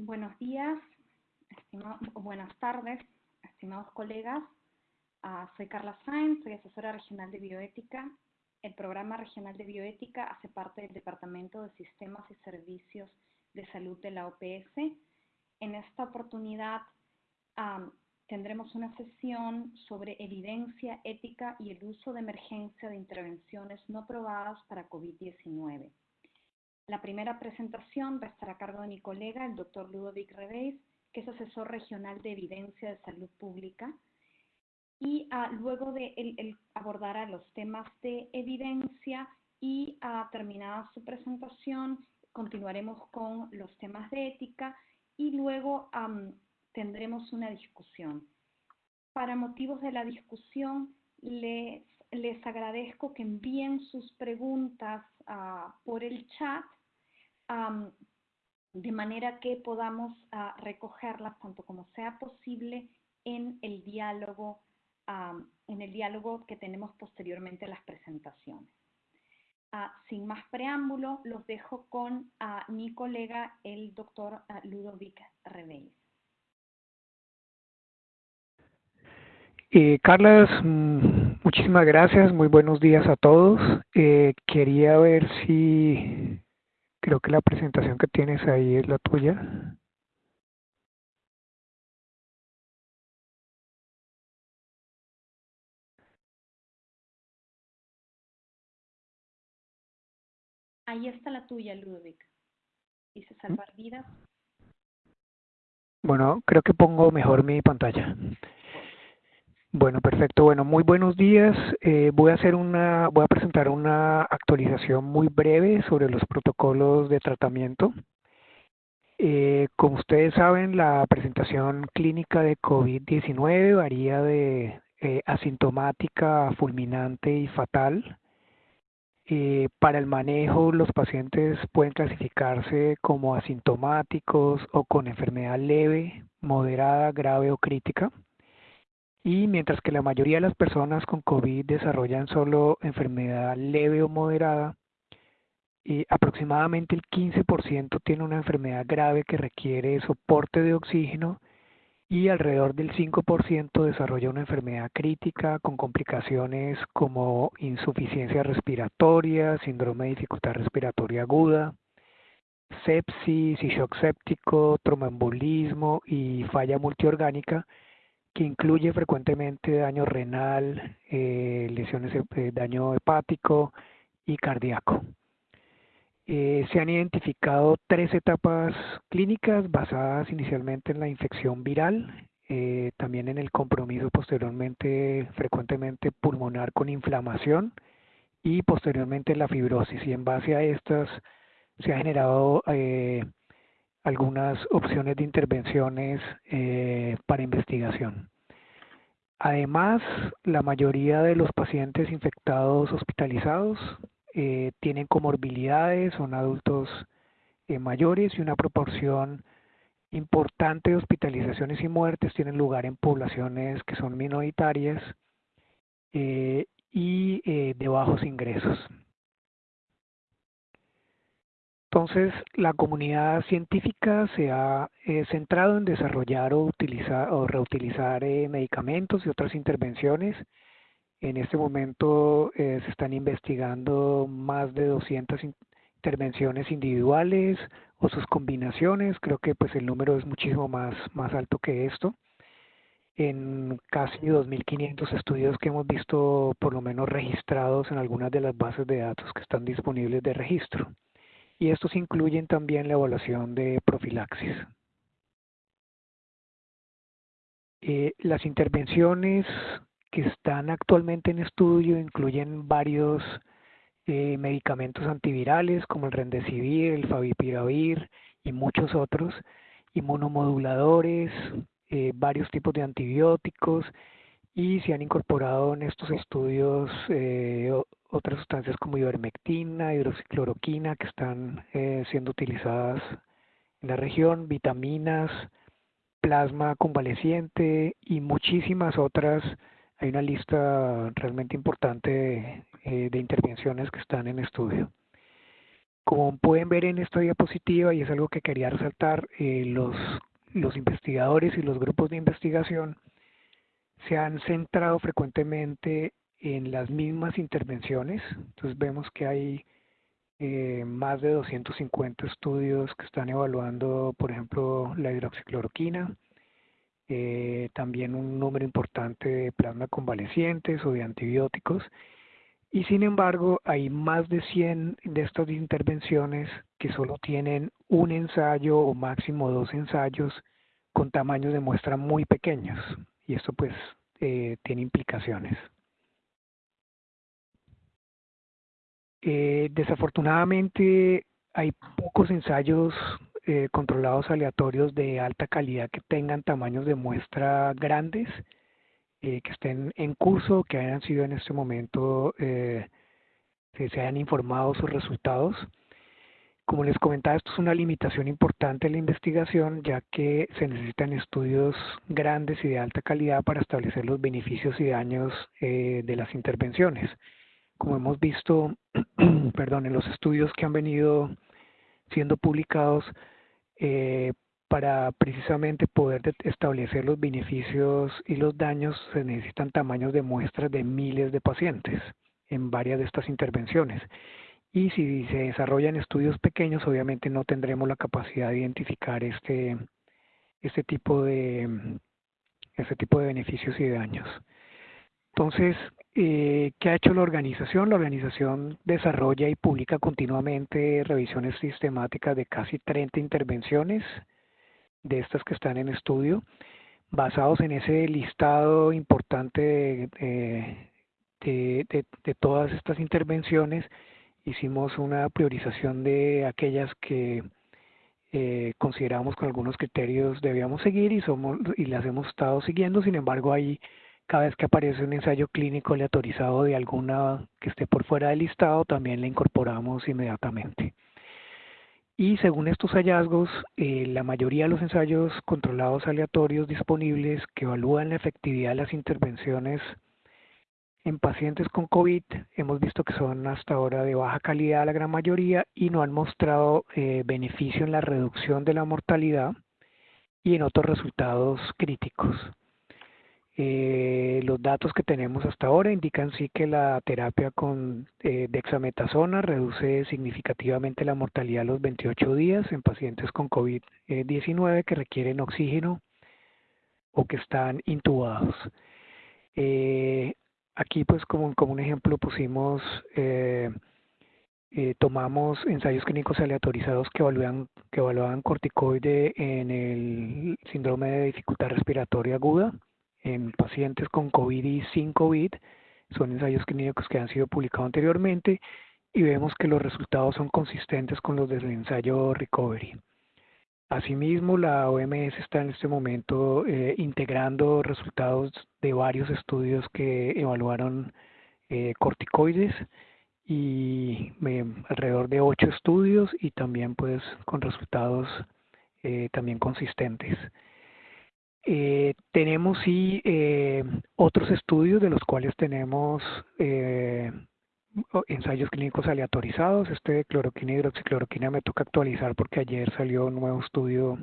Buenos días, buenas tardes, estimados colegas. Ah, soy Carla Sainz, soy asesora regional de bioética. El programa regional de bioética hace parte del Departamento de Sistemas y Servicios de Salud de la OPS. En esta oportunidad tendremos una sesión sobre evidencia ética y el uso de emergencia de intervenciones no probadas para COVID-19. La primera presentación va a estar a cargo de mi colega, el doctor Ludovic Rebeis, que es asesor regional de evidencia de salud pública. Y uh, luego de él, abordará los temas de evidencia y uh, terminada su presentación, continuaremos con los temas de ética y luego tendremos una discusión. Para motivos de la discusión, les, les agradezco que envíen sus preguntas uh, por el chat um, de manera que podamos uh, recogerlas tanto como sea posible en el diálogo, um, en el diálogo que tenemos posteriormente a las presentaciones. Uh, sin más preámbulo, los dejo con mi colega, el doctor Ludovic Rebeis. Eh, Carlas, mm, muchísimas gracias, muy buenos días a todos. Eh, quería ver si Creo que la presentación que tienes ahí es la tuya. Ahí está la tuya, Ludovic. Dice salvar vidas. Bueno, creo que pongo mejor mi pantalla. Bueno, perfecto. Bueno, muy buenos días. Eh, voy a hacer una, voy a presentar una actualización muy breve sobre los protocolos de tratamiento. Eh, como ustedes saben, la presentación clínica de COVID-19 varía de eh, asintomática, fulminante y fatal. Eh, para el manejo, los pacientes pueden clasificarse como asintomáticos o con enfermedad leve, moderada, grave o crítica. Y mientras que la mayoría de las personas con COVID desarrollan solo enfermedad leve o moderada, y aproximadamente el 15% tiene una enfermedad grave que requiere soporte de oxígeno y alrededor del 5% desarrolla una enfermedad crítica con complicaciones como insuficiencia respiratoria, síndrome de dificultad respiratoria aguda, sepsis y shock séptico, tromboembolismo y falla multiorgánica que incluye frecuentemente daño renal, eh, lesiones, eh, daño hepático y cardíaco. Eh, se han identificado tres etapas clínicas basadas inicialmente en la infección viral, eh, también en el compromiso posteriormente frecuentemente pulmonar con inflamación y posteriormente la fibrosis. Y en base a estas se ha generado algunas opciones de intervenciones eh, para investigación. Además, la mayoría de los pacientes infectados hospitalizados eh, tienen comorbilidades, son adultos eh, mayores y una proporción importante de hospitalizaciones y muertes tienen lugar en poblaciones que son minoritarias y de bajos ingresos. Entonces, la comunidad científica se ha eh, centrado en desarrollar o, utilizar, o reutilizar eh, medicamentos y otras intervenciones. En este momento eh, se están investigando más de 200 intervenciones individuales o sus combinaciones. Creo que pues el número es muchísimo más, más alto que esto. En casi 2.500 estudios que hemos visto por lo menos registrados en algunas de las bases de datos que están disponibles de registro y estos incluyen también la evaluación de profilaxis. Eh, las intervenciones que están actualmente en estudio incluyen varios eh, medicamentos antivirales como el Remdesivir, el Favipiravir y muchos otros, inmunomoduladores, eh, varios tipos de antibióticos y se han incorporado en estos estudios otras sustancias como ivermectina, hidroxicloroquina que están eh, siendo utilizadas en la región, vitaminas, plasma convaleciente y muchísimas otras. Hay una lista realmente importante eh, de intervenciones que están en estudio. como pueden ver en esta diapositiva, y es algo que quería resaltar, eh, los, los investigadores y los grupos de investigación se han centrado frecuentemente en las mismas intervenciones. Entonces vemos que hay eh, más de 250 estudios que están evaluando, por ejemplo, la hidroxicloroquina, eh, también un número importante de plasma convalecientes o de antibióticos. Y sin embargo, hay más de 100 de estas intervenciones que solo tienen un ensayo o máximo dos ensayos con tamaños de muestra muy pequeños. Y esto pues eh, tiene implicaciones. Eh, desafortunadamente hay pocos ensayos eh, controlados aleatorios de alta calidad que tengan tamaños de muestra grandes, que estén en curso, que hayan sido en este momento, que se hayan informado sus resultados. Como les comentaba, esto es una limitación importante en la investigación, ya que se necesitan estudios grandes y de alta calidad para establecer los beneficios y daños eh, de las intervenciones. Como hemos visto, perdón, en los estudios que han venido siendo publicados, eh, para precisamente poder establecer los beneficios y los daños se necesitan tamaños de muestras de miles de pacientes en varias de estas intervenciones y si se desarrollan estudios pequeños, obviamente no tendremos la capacidad de identificar este, este, tipo, de, este tipo de beneficios y daños. Entonces, eh, ¿qué ha hecho la organización? La organización desarrolla y publica continuamente revisiones sistemáticas de casi 30 intervenciones de estas que están en estudio, basados en ese listado importante de, todas estas intervenciones hicimos una priorización de aquellas que eh, consideramos con algunos criterios debíamos seguir y somos y las hemos estado siguiendo sin embargo ahí cada vez que aparece un ensayo clínico aleatorizado de alguna que esté por fuera del listado también le incorporamos inmediatamente y según estos hallazgos eh, la mayoría de los ensayos controlados aleatorios disponibles que evalúan la efectividad de las intervenciones en pacientes con COVID hemos visto que son hasta ahora de baja calidad la gran mayoría y no han mostrado eh, beneficio en la reducción de la mortalidad y en otros resultados críticos. Eh, los datos que tenemos hasta ahora indican sí que la terapia con eh, dexametasona reduce significativamente la mortalidad a los 28 días en pacientes con COVID-19 que requieren oxígeno o que están intubados. Eh, Aquí pues como, un ejemplo pusimos, eh, eh, tomamos ensayos clínicos aleatorizados que que evaluaban corticoide en el síndrome de dificultad respiratoria aguda en pacientes con COVID y sin COVID. Son ensayos clínicos que han sido publicados anteriormente y vemos que los resultados son consistentes con los del ensayo Recovery. Asimismo, la OMS está en este momento eh, integrando resultados de varios estudios que evaluaron eh, corticoides y eh, alrededor de ocho estudios y también pues con resultados también consistentes. Tenemos sí otros estudios de los cuales tenemos ensayos clínicos aleatorizados. Este de cloroquina y hidroxicloroquina me toca actualizar porque ayer salió un nuevo estudio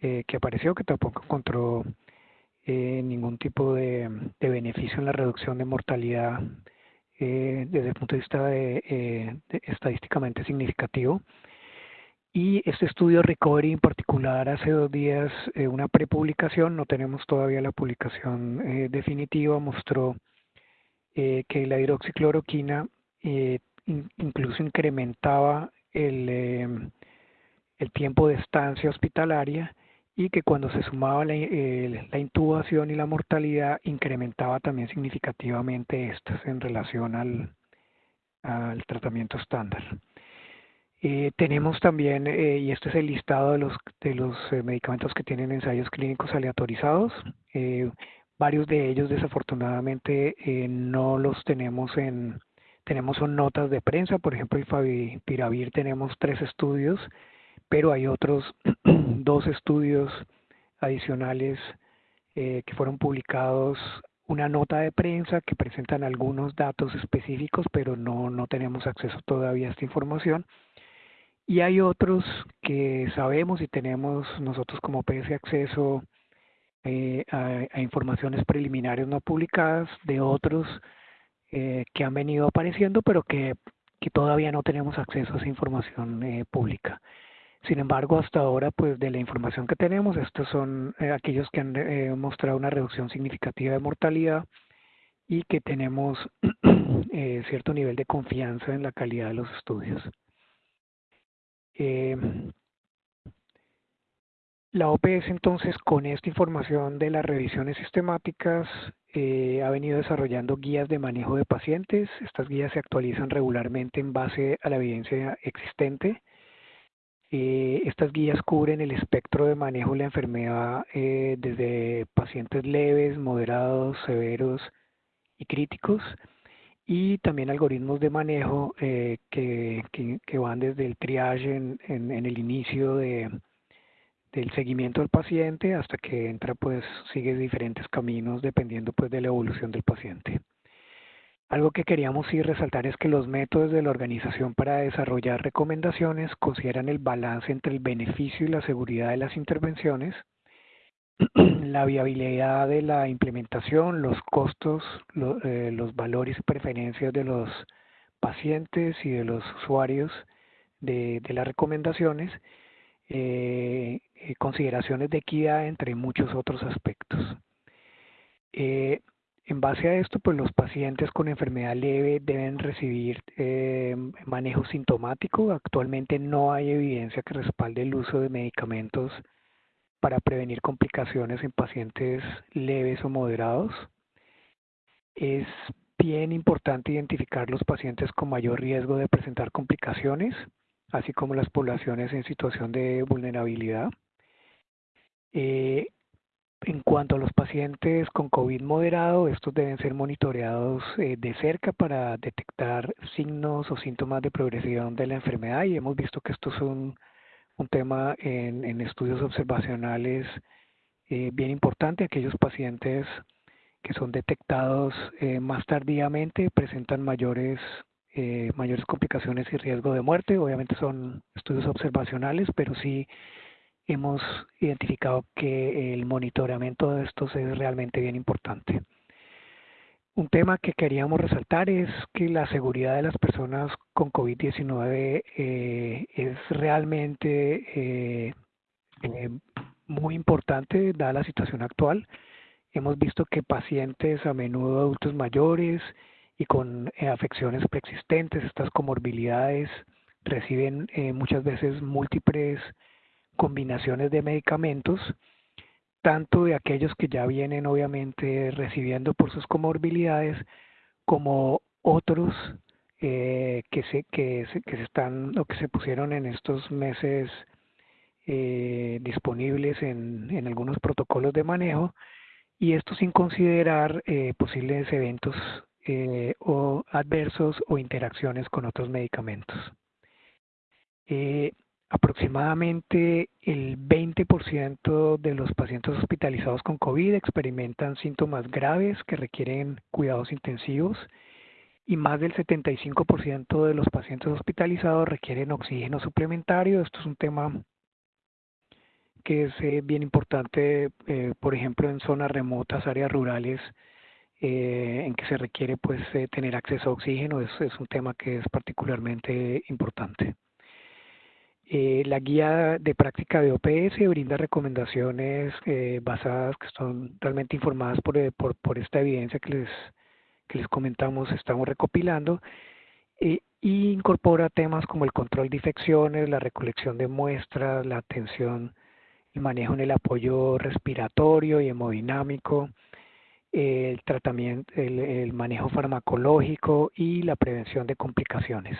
eh, que apareció que tampoco encontró eh, ningún tipo de, beneficio en la reducción de mortalidad eh, desde el punto de vista de, estadísticamente significativo. Y este estudio Recovery en particular hace dos días una prepublicación, no tenemos todavía la publicación definitiva, mostró eh, que la hidroxicloroquina eh, incluso incrementaba el, em, el, tiempo de estancia hospitalaria y que cuando se sumaba la, intubación y la mortalidad incrementaba también significativamente estas en relación al tratamiento estándar. Eh, tenemos también, y este es el listado de los, de los medicamentos que tienen ensayos clínicos aleatorizados, Varios de ellos desafortunadamente eh, no los tenemos en, tenemos son notas de prensa, por ejemplo el Favipiravir tenemos tres estudios, pero hay otros dos estudios adicionales eh, que fueron publicados, una nota de prensa que presentan algunos datos específicos, pero no, no tenemos acceso todavía a esta información. Y hay otros que sabemos y tenemos nosotros como PS acceso eh, a, informaciones preliminares no publicadas de otros eh, que han venido apareciendo, pero que, que, todavía no tenemos acceso a esa información eh, pública. Sin embargo, hasta ahora, pues de la información que tenemos, estos son aquellos que han mostrado una reducción significativa de mortalidad y que tenemos cierto nivel de confianza en la calidad de los estudios. Eh, la OPS entonces con esta información de las revisiones sistemáticas eh, ha venido desarrollando guías de manejo de pacientes. Estas guías se actualizan regularmente en base a la evidencia existente. Eh, estas guías cubren el espectro de manejo de la enfermedad desde pacientes leves, moderados, severos y críticos y también algoritmos de manejo eh, que, van desde el triage en, el inicio de, del seguimiento del paciente hasta que entra pues sigue diferentes caminos dependiendo pues de la evolución del paciente. Algo que queríamos sí resaltar es que los métodos de la organización para desarrollar recomendaciones consideran el balance entre el beneficio y la seguridad de las intervenciones, la viabilidad de la implementación, los costos, eh, los valores y preferencias de los pacientes y de los usuarios de, las recomendaciones, eh, eh, consideraciones de equidad, entre muchos otros aspectos. en base a esto, pues los pacientes con enfermedad leve deben recibir manejo sintomático. Actualmente no hay evidencia que respalde el uso de medicamentos para prevenir complicaciones en pacientes leves o moderados. Es bien importante identificar los pacientes con mayor riesgo de presentar complicaciones, así como las poblaciones en situación de vulnerabilidad. Eh, en cuanto a los pacientes con COVID moderado, estos deben ser monitoreados eh, de cerca para detectar signos o síntomas de progresión de la enfermedad y hemos visto que estos son un tema en, estudios observacionales eh, bien importante. Aquellos pacientes que son detectados eh, más tardíamente presentan mayores, eh, mayores complicaciones y riesgo de muerte. Obviamente son estudios observacionales, pero sí hemos identificado que el monitoramiento de estos es realmente bien importante. Un tema que queríamos resaltar es que la seguridad de las personas con COVID-19 eh, es realmente eh, eh, muy importante dada la situación actual. Hemos visto que pacientes, a menudo adultos mayores y con afecciones preexistentes, estas comorbilidades, reciben muchas veces múltiples combinaciones de medicamentos tanto de aquellos que ya vienen obviamente recibiendo por sus comorbilidades como otros eh, que, se, que, se, que se están o que se pusieron en estos meses eh, disponibles en, en, algunos protocolos de manejo y esto sin considerar eh, posibles eventos o adversos o interacciones con otros medicamentos. Aproximadamente el 20% de los pacientes hospitalizados con COVID experimentan síntomas graves que requieren cuidados intensivos y más del 75% de los pacientes hospitalizados requieren oxígeno suplementario. Esto es un tema que es eh, bien importante, eh, por ejemplo, en zonas remotas, áreas rurales, eh, en que se requiere pues tener acceso a oxígeno. Es, es un tema que es particularmente importante. Eh, la guía de práctica de OPS brinda recomendaciones eh, basadas que son realmente informadas por, eh, por, por, esta evidencia que les, que les comentamos, estamos recopilando, e incorpora temas como el control de infecciones, la recolección de muestras, la atención y manejo en el apoyo respiratorio y hemodinámico, el tratamiento, el manejo farmacológico y la prevención de complicaciones.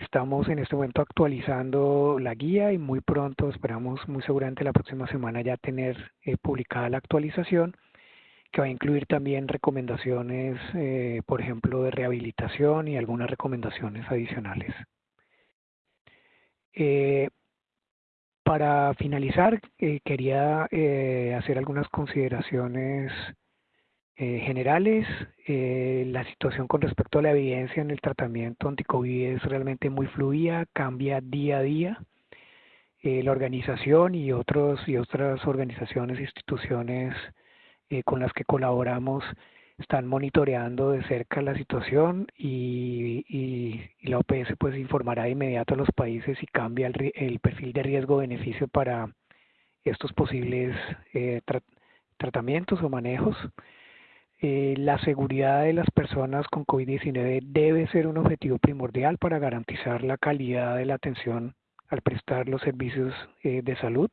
Estamos en este momento actualizando la guía y muy pronto, esperamos muy seguramente la próxima semana ya tener eh, publicada la actualización que va a incluir también recomendaciones, eh, por ejemplo, de rehabilitación y algunas recomendaciones adicionales. Eh, para finalizar, quería hacer algunas consideraciones eh, generales, eh, la situación con respecto a la evidencia en el tratamiento anticovid es realmente muy fluida, cambia día a día. Eh, la organización y otros y otras organizaciones e instituciones con las que colaboramos están monitoreando de cerca la situación y, y, la OPS pues informará de inmediato a los países si cambia el, perfil de riesgo-beneficio para estos posibles tratamientos o manejos. Eh, la seguridad de las personas con COVID-19 debe ser un objetivo primordial para garantizar la calidad de la atención al prestar los servicios eh, de salud.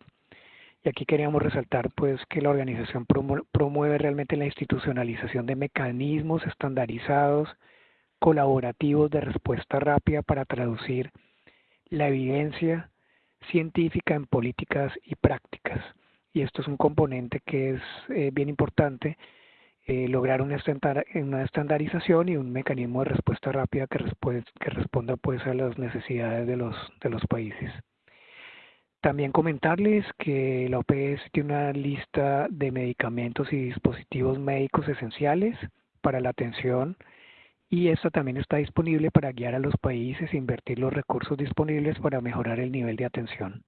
Y aquí queríamos resaltar pues que la organización promueve realmente la institucionalización de mecanismos estandarizados, colaborativos de respuesta rápida para traducir la evidencia científica en políticas y prácticas. Y esto es un componente que es eh, bien importante eh, lograr una, estandarización y un mecanismo de respuesta rápida que, que responda pues a las necesidades de los, de los países. También comentarles que la OPS tiene una lista de medicamentos y dispositivos médicos esenciales para la atención y esta también está disponible para guiar a los países e invertir los recursos disponibles para mejorar el nivel de atención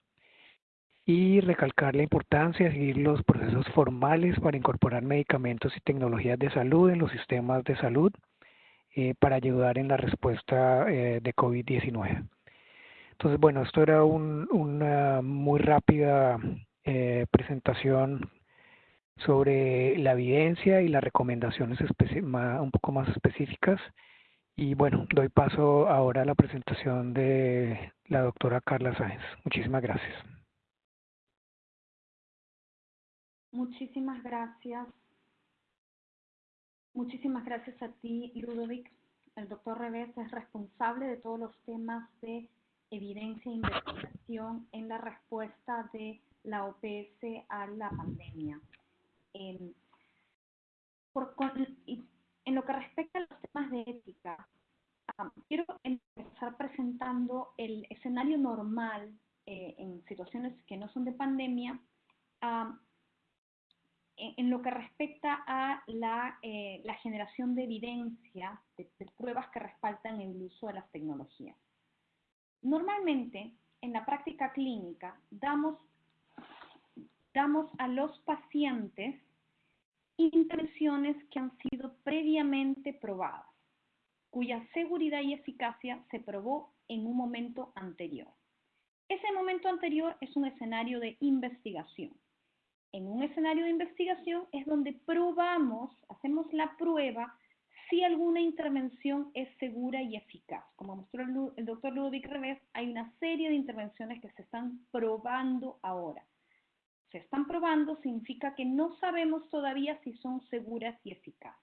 y recalcar la importancia de seguir los procesos formales para incorporar medicamentos y tecnologías de salud en los sistemas de salud eh, para ayudar en la respuesta eh, de COVID-19. Entonces, bueno, esto era una muy rápida eh, presentación sobre la evidencia y las recomendaciones un poco más específicas. Y bueno, doy paso ahora a la presentación de la doctora Carla Sáenz. Muchísimas gracias. Muchísimas gracias. Muchísimas gracias a ti, Ludovic. El doctor Revés es responsable de todos los temas de evidencia e investigación en la respuesta de la OPS a la pandemia. En, en lo que respecta a los temas de ética, ah, quiero empezar presentando el escenario normal eh, en situaciones que no son de pandemia, ah, en lo que respecta a eh, la, generación de evidencia, de, pruebas que respaldan el uso de las tecnologías. Normalmente, en la práctica clínica, damos, damos a los pacientes intervenciones que han sido previamente probadas, cuya seguridad y eficacia se probó en un momento anterior. Ese momento anterior es un escenario de investigación en un escenario de investigación es donde probamos, hacemos la prueba si alguna intervención es segura y eficaz. Como mostró el, doctor Ludovic Revés, hay una serie de intervenciones que se están probando ahora. Se están probando significa que no sabemos todavía si son seguras y eficaces.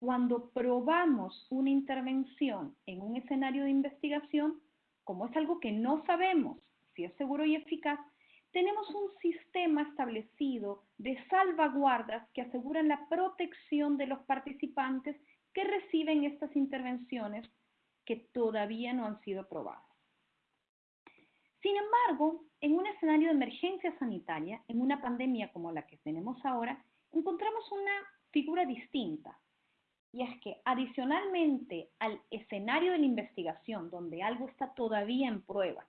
Cuando probamos una intervención en un escenario de investigación, como es algo que no sabemos si es seguro y eficaz, tenemos un sistema establecido de salvaguardas que aseguran la protección de los participantes que reciben estas intervenciones que todavía no han sido probadas. Sin embargo, en un escenario de emergencia sanitaria, en una pandemia como la que tenemos ahora, encontramos una figura distinta. Y es que adicionalmente al escenario de la investigación, donde algo está todavía en prueba,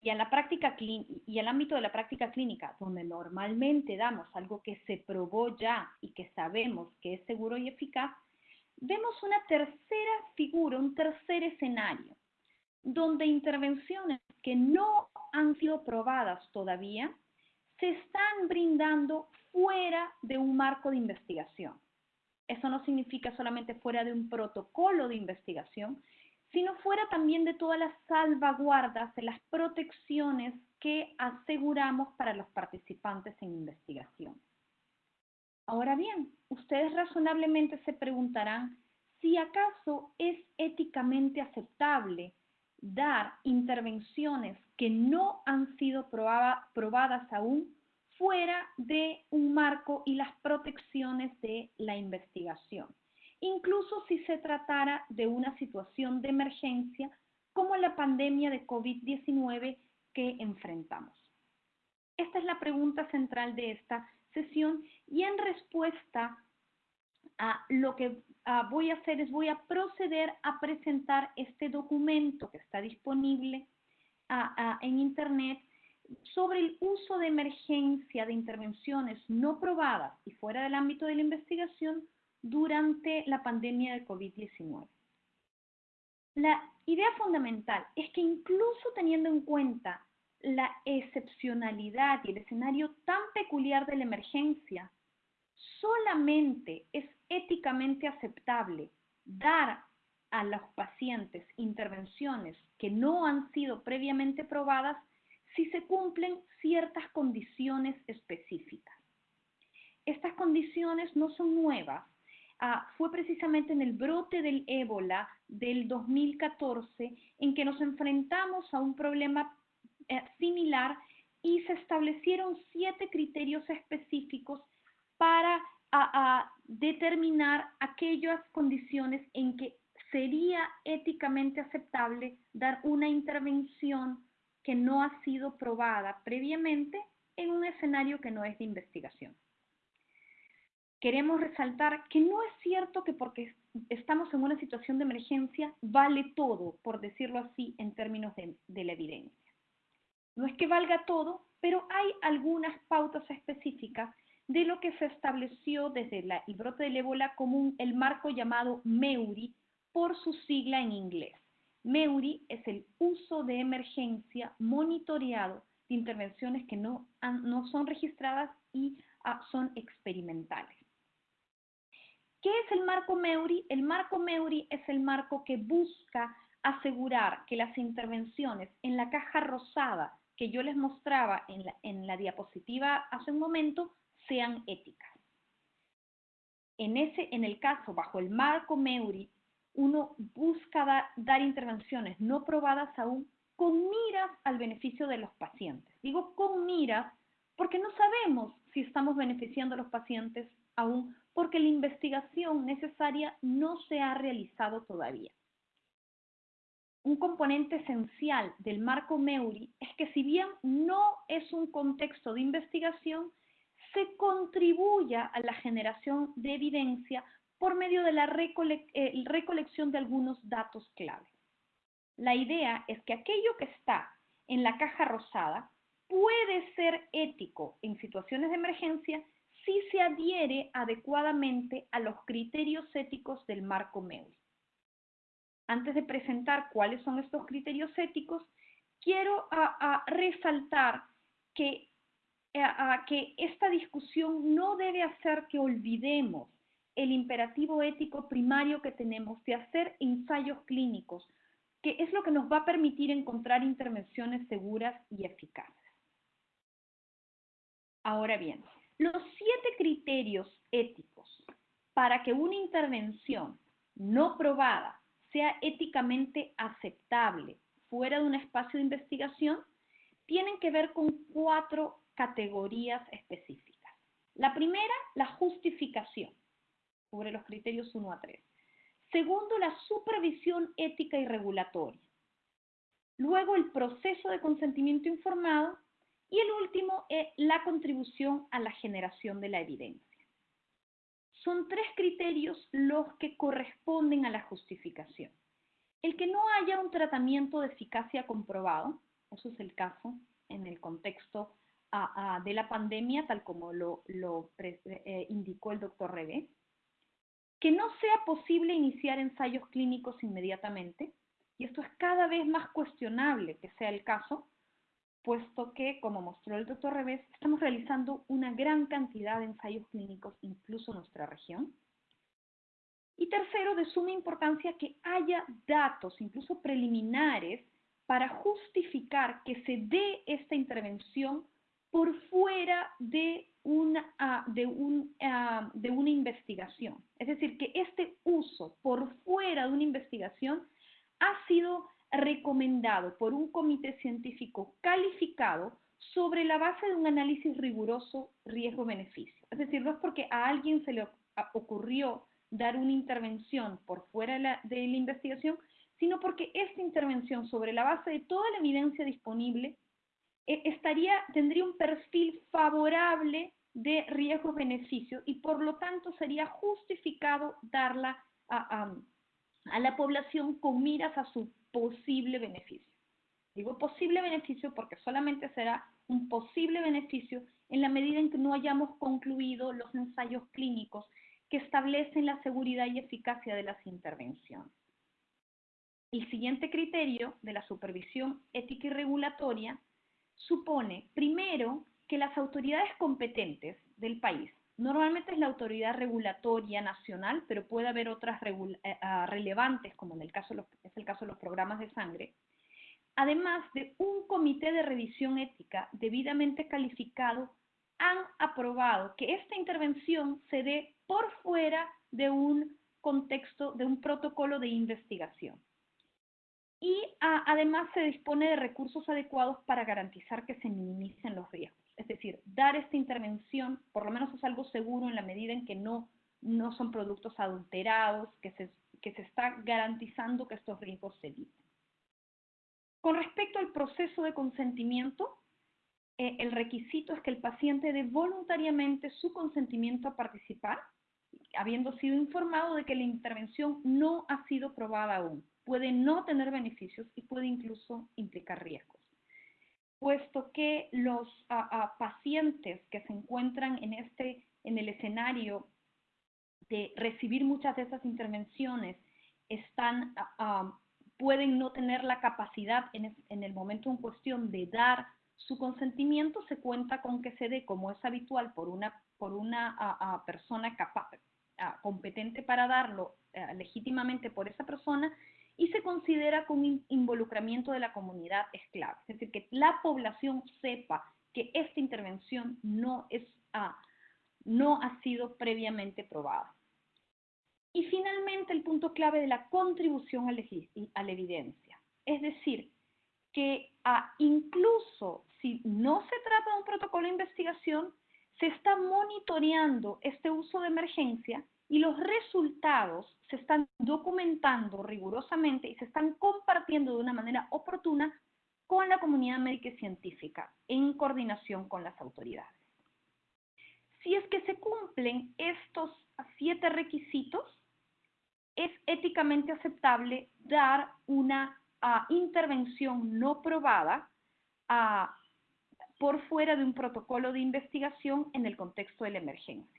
y, la práctica y el ámbito de la práctica clínica, donde normalmente damos algo que se probó ya y que sabemos que es seguro y eficaz, vemos una tercera figura, un tercer escenario, donde intervenciones que no han sido probadas todavía se están brindando fuera de un marco de investigación. Eso no significa solamente fuera de un protocolo de investigación, sino fuera también de todas las salvaguardas, de las protecciones que aseguramos para los participantes en investigación. Ahora bien, ustedes razonablemente se preguntarán si acaso es éticamente aceptable dar intervenciones que no han sido probadas aún fuera de un marco y las protecciones de la investigación incluso si se tratara de una situación de emergencia como la pandemia de COVID-19 que enfrentamos. Esta es la pregunta central de esta sesión y en respuesta ah, lo que ah, voy a hacer es voy a proceder a presentar este documento que está disponible ah, en Internet sobre el uso de emergencia de intervenciones no probadas y fuera del ámbito de la investigación durante la pandemia de COVID-19. La idea fundamental es que incluso teniendo en cuenta la excepcionalidad y el escenario tan peculiar de la emergencia, solamente es éticamente aceptable dar a los pacientes intervenciones que no han sido previamente probadas si se cumplen ciertas condiciones específicas. Estas condiciones no son nuevas. Ah, fue precisamente en el brote del ébola del 2014 en que nos enfrentamos a un problema eh, similar y se establecieron siete criterios específicos para determinar aquellas condiciones en que sería éticamente aceptable dar una intervención que no ha sido probada previamente en un escenario que no es de investigación. Queremos resaltar que no es cierto que porque estamos en una situación de emergencia vale todo, por decirlo así, en términos de, la evidencia. No es que valga todo, pero hay algunas pautas específicas de lo que se estableció desde el brote del ébola como el marco llamado MEURI por su sigla en inglés. MEURI es el uso de emergencia monitoreado de intervenciones que no, no son registradas y ah, son experimentales. ¿Qué es el marco MEURI? El marco MEURI es el marco que busca asegurar que las intervenciones en la caja rosada que yo les mostraba en la, diapositiva hace un momento sean éticas. En, ese, en el caso, bajo el marco MEURI, uno busca dar intervenciones no probadas aún con miras al beneficio de los pacientes. Digo con miras porque no sabemos si estamos beneficiando a los pacientes aún porque la investigación necesaria no se ha realizado todavía. Un componente esencial del marco MEURI es que si bien no es un contexto de investigación, se contribuya a la generación de evidencia por medio de la eh, recolección de algunos datos clave. La idea es que aquello que está en la caja rosada puede ser ético en situaciones de emergencia si se adhiere adecuadamente a los criterios éticos del marco MEUI. Antes de presentar cuáles son estos criterios éticos, quiero resaltar que, que esta discusión no debe hacer que olvidemos el imperativo ético primario que tenemos de hacer ensayos clínicos, que es lo que nos va a permitir encontrar intervenciones seguras y eficaces. Ahora bien, los siete criterios éticos para que una intervención no probada sea éticamente aceptable fuera de un espacio de investigación tienen que ver con cuatro categorías específicas. La primera, la justificación sobre los criterios 1 a 3. Segundo, la supervisión ética y regulatoria. Luego, el proceso de consentimiento informado. Y el último, es la contribución a la generación de la evidencia. Son tres criterios los que corresponden a la justificación. El que no haya un tratamiento de eficacia comprobado, eso es el caso en el contexto de la pandemia, tal como lo, eh, indicó el doctor Rebe que no sea posible iniciar ensayos clínicos inmediatamente, y esto es cada vez más cuestionable que sea el caso, puesto que, como mostró el doctor Revés, estamos realizando una gran cantidad de ensayos clínicos, incluso en nuestra región. Y tercero, de suma importancia que haya datos, incluso preliminares, para justificar que se dé esta intervención por fuera de una, ah, de, un, ah, de una investigación. Es decir, que este uso por fuera de una investigación ha sido recomendado por un comité científico calificado sobre la base de un análisis riguroso riesgo-beneficio. Es decir, no es porque a alguien se le ocurrió dar una intervención por fuera de la, de investigación, sino porque esta intervención sobre la base de toda la evidencia disponible eh, estaría, tendría un perfil favorable de riesgos-beneficios y por lo tanto sería justificado darla a, a la población con miras a su posible beneficio. Digo posible beneficio porque solamente será un posible beneficio en la medida en que no hayamos concluido los ensayos clínicos que establecen la seguridad y eficacia de las intervenciones. El siguiente criterio de la supervisión ética y regulatoria supone, primero, que las autoridades competentes del país, normalmente es la autoridad regulatoria nacional, pero puede haber otras eh, ah, relevantes, como en el caso, es el caso de los programas de sangre, además de un comité de revisión ética debidamente calificado, han aprobado que esta intervención se dé por fuera de un contexto, de un protocolo de investigación. Y además se dispone de recursos adecuados para garantizar que se minimicen los riesgos. Es decir, dar esta intervención, por lo menos es algo seguro en la medida en que no, no son productos adulterados, que se, que se está garantizando que estos riesgos se eviten. Con respecto al proceso de consentimiento, eh, el requisito es que el paciente dé voluntariamente su consentimiento a participar, habiendo sido informado de que la intervención no ha sido probada aún. Puede no tener beneficios y puede incluso implicar riesgos. Puesto que los pacientes que se encuentran en, este, en el escenario de recibir muchas de esas intervenciones están, pueden no tener la capacidad en, en el momento en cuestión de dar su consentimiento se cuenta con que se dé, como es habitual, por una, por una persona capaz, competente para darlo eh, legítimamente por esa persona y se considera con involucramiento de la comunidad es clave. Es decir, que la población sepa que esta intervención no, es, no ha sido previamente probada. Y finalmente el punto clave de la contribución a la evidencia. Es decir, que ah, incluso si no se trata de un protocolo de investigación, se está monitoreando este uso de emergencia y los resultados se están documentando rigurosamente y se están compartiendo de una manera oportuna con la comunidad médica y científica en coordinación con las autoridades. Si es que se cumplen estos siete requisitos, es éticamente aceptable dar una intervención no probada por fuera de un protocolo de investigación en el contexto de la emergencia.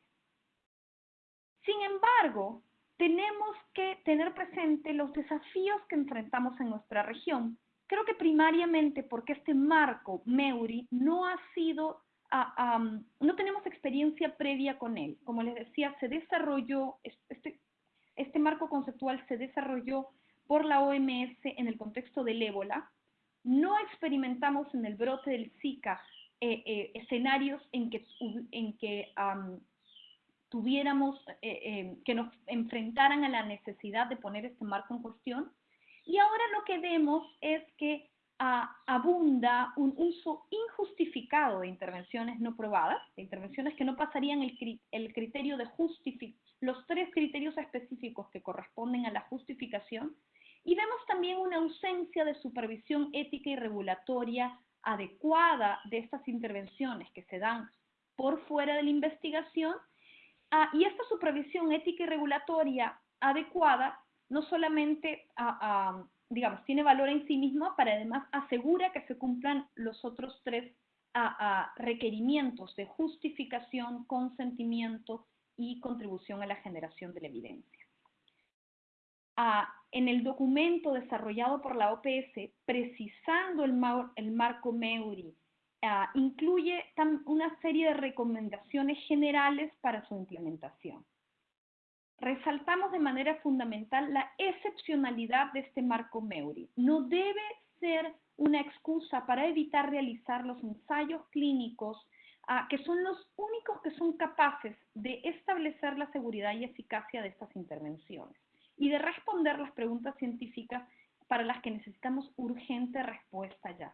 Sin embargo, tenemos que tener presente los desafíos que enfrentamos en nuestra región. Creo que primariamente porque este marco MEURI no ha sido, no tenemos experiencia previa con él. Como les decía, se desarrolló, este, este marco conceptual se desarrolló por la OMS en el contexto del ébola, no experimentamos en el brote del Zika eh, eh, escenarios en que, en que tuviéramos, eh, que nos enfrentaran a la necesidad de poner este marco en cuestión. Y ahora lo que vemos es que ah, abunda un uso injustificado de intervenciones no probadas, de intervenciones que no pasarían el, el criterio de justificación, los tres criterios específicos que corresponden a la justificación, y vemos también una ausencia de supervisión ética y regulatoria adecuada de estas intervenciones que se dan por fuera de la investigación. Ah, y esta supervisión ética y regulatoria adecuada no solamente, ah, ah, digamos, tiene valor en sí misma, pero además asegura que se cumplan los otros tres requerimientos de justificación, consentimiento y contribución a la generación de la evidencia. En el documento desarrollado por la OPS, precisando el, marco MEURI, ah, incluye una serie de recomendaciones generales para su implementación. Resaltamos de manera fundamental la excepcionalidad de este marco MEURI. No debe ser una excusa para evitar realizar los ensayos clínicos ah, que son los únicos que son capaces de establecer la seguridad y eficacia de estas intervenciones y de responder las preguntas científicas para las que necesitamos urgente respuesta ya.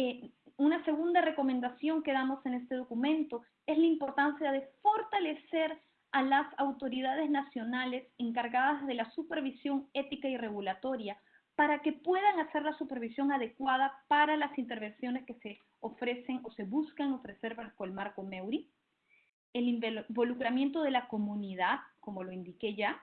Eh, una segunda recomendación que damos en este documento es la importancia de fortalecer a las autoridades nacionales encargadas de la supervisión ética y regulatoria para que puedan hacer la supervisión adecuada para las intervenciones que se ofrecen o se buscan ofrecer bajo el marco MEURI, el involucramiento de la comunidad, como lo indiqué ya,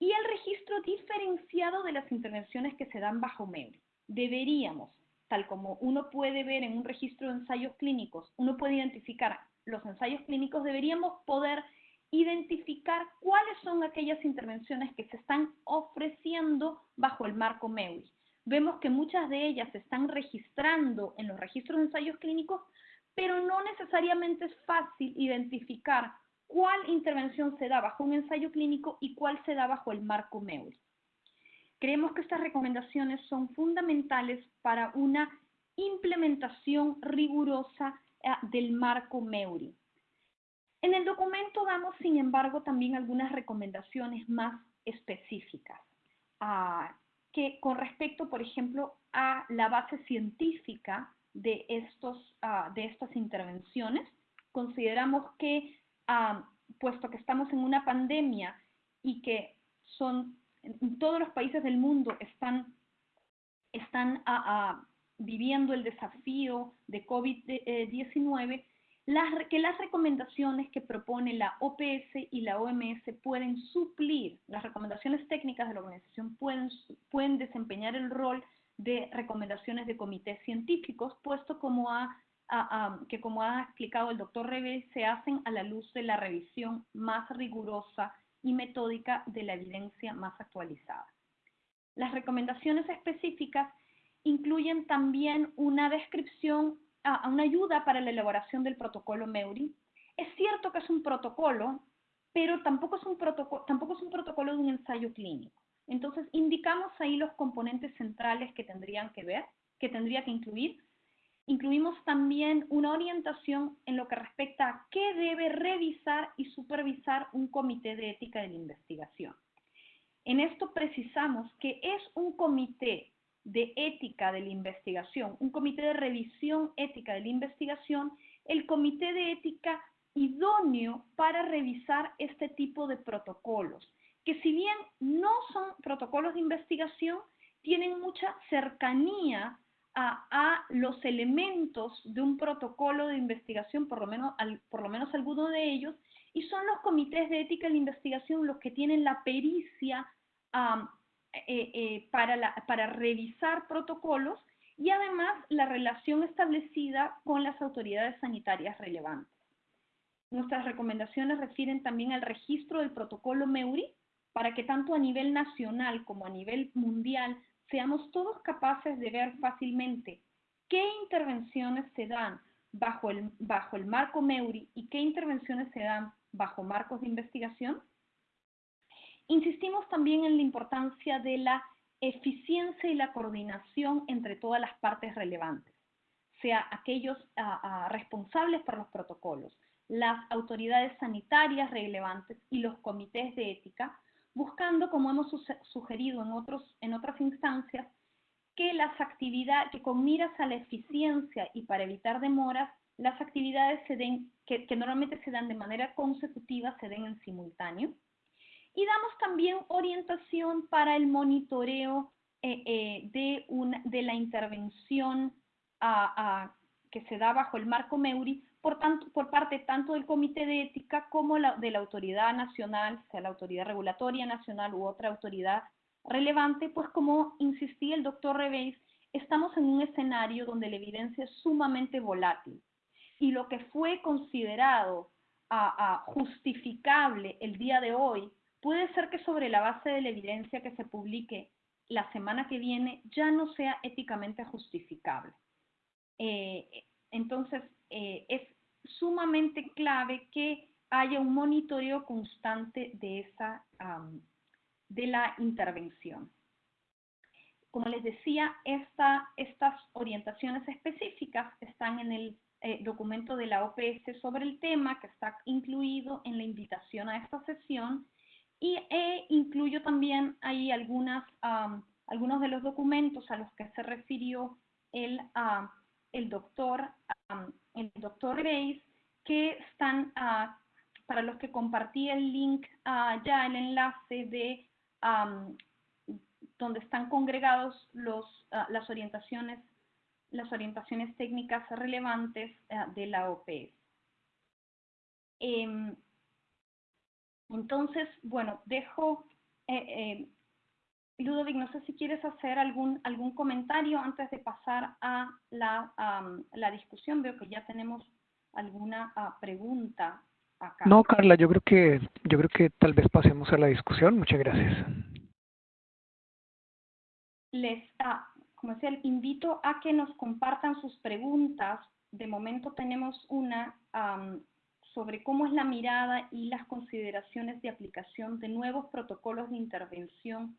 y el registro diferenciado de las intervenciones que se dan bajo MEURI. Deberíamos, tal como uno puede ver en un registro de ensayos clínicos, uno puede identificar los ensayos clínicos, deberíamos poder identificar cuáles son aquellas intervenciones que se están ofreciendo bajo el marco MEURI. Vemos que muchas de ellas se están registrando en los registros de ensayos clínicos, pero no necesariamente es fácil identificar cuál intervención se da bajo un ensayo clínico y cuál se da bajo el marco MEURI. Creemos que estas recomendaciones son fundamentales para una implementación rigurosa eh, del marco MEURI. En el documento damos, sin embargo, también algunas recomendaciones más específicas, ah, que con respecto, por ejemplo, a la base científica de, estos, ah, de estas intervenciones. Consideramos que, ah, puesto que estamos en una pandemia y que son, en todos los países del mundo están, están ah, viviendo el desafío de COVID-19, que las recomendaciones que propone la OPS y la OMS pueden suplir, las recomendaciones técnicas de la organización pueden, pueden desempeñar el rol de recomendaciones de comités científicos, puesto como ha, que como ha explicado el doctor Rebe, se hacen a la luz de la revisión más rigurosa y metódica de la evidencia más actualizada. Las recomendaciones específicas incluyen también una descripción, una ayuda para la elaboración del protocolo MEURI. Es cierto que es un protocolo, pero tampoco es un protocolo, tampoco es un protocolo de un ensayo clínico. Entonces, indicamos ahí los componentes centrales que tendrían que ver, que tendría que incluir. Incluimos también una orientación en lo que respecta a qué debe revisar y supervisar un comité de ética de la investigación. En esto precisamos que es un comité de ética de la investigación, un comité de revisión ética de la investigación, el comité de ética idóneo para revisar este tipo de protocolos que si bien no son protocolos de investigación, tienen mucha cercanía a, los elementos de un protocolo de investigación, por lo menos, por lo menos alguno de ellos, y son los comités de ética la investigación los que tienen la pericia eh, eh, para, para revisar protocolos y además la relación establecida con las autoridades sanitarias relevantes. Nuestras recomendaciones refieren también al registro del protocolo MEURI, para que tanto a nivel nacional como a nivel mundial seamos todos capaces de ver fácilmente qué intervenciones se dan bajo el, bajo el marco MEURI y qué intervenciones se dan bajo marcos de investigación. Insistimos también en la importancia de la eficiencia y la coordinación entre todas las partes relevantes, sea aquellos responsables por los protocolos, las autoridades sanitarias relevantes y los comités de ética, buscando, como hemos sugerido en, otros, en otras instancias, que las actividades, que con miras a la eficiencia y para evitar demoras, las actividades se den, que, normalmente se dan de manera consecutiva, se den en simultáneo. Y damos también orientación para el monitoreo eh, eh, de, una, de la intervención que se da bajo el marco MEURI por, tanto, por parte tanto del Comité de Ética como de la autoridad nacional, sea la autoridad regulatoria nacional u otra autoridad relevante, pues como insistía el doctor Reveis, estamos en un escenario donde la evidencia es sumamente volátil y lo que fue considerado justificable el día de hoy puede ser que sobre la base de la evidencia que se publique la semana que viene ya no sea éticamente justificable. Eh, entonces, eh, es sumamente clave que haya un monitoreo constante de, esa, de la intervención. Como les decía, esta, estas orientaciones específicas están en el eh, documento de la OPS sobre el tema que está incluido en la invitación a esta sesión y e incluyo también ahí algunas, algunos de los documentos a los que se refirió el, el doctor el doctor Grace, que están, ah, para los que compartí el link ah, ya, el enlace de donde están congregados los, ah, las, orientaciones, las orientaciones técnicas relevantes de la OPS. Em, entonces, bueno, dejo, eh, eh, Ludovic, no sé si quieres hacer algún, algún comentario antes de pasar a la, la discusión. Veo que ya tenemos alguna ah, pregunta acá. No, Carla, yo creo que yo creo que tal vez pasemos a la discusión. Muchas gracias. Les, ah, como decía, invito a que nos compartan sus preguntas. De momento tenemos una sobre cómo es la mirada y las consideraciones de aplicación de nuevos protocolos de intervención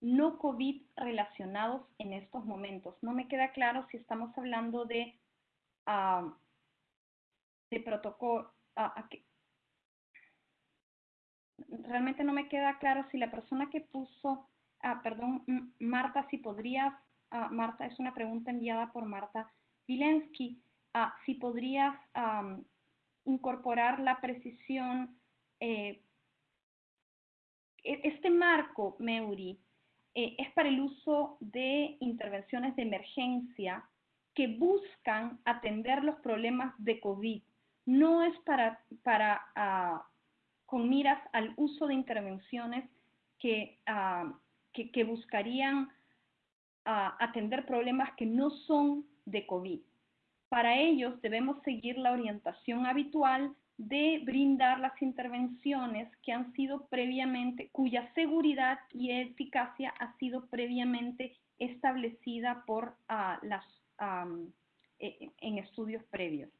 no COVID relacionados en estos momentos. No me queda claro si estamos hablando de, de protocolo. realmente no me queda claro si la persona que puso, perdón, Marta, si podrías, Marta, es una pregunta enviada por Marta Vilensky, si podrías incorporar la precisión, eh, e-, este marco, Meuri, eh, es para el uso de intervenciones de emergencia que buscan atender los problemas de COVID. No es para, para ah, con miras al uso de intervenciones que, ah, que, buscarían ah, atender problemas que no son de COVID. Para ellos debemos seguir la orientación habitual de brindar las intervenciones que han sido previamente, cuya seguridad y eficacia ha sido previamente establecida por uh, las, um, en estudios previos.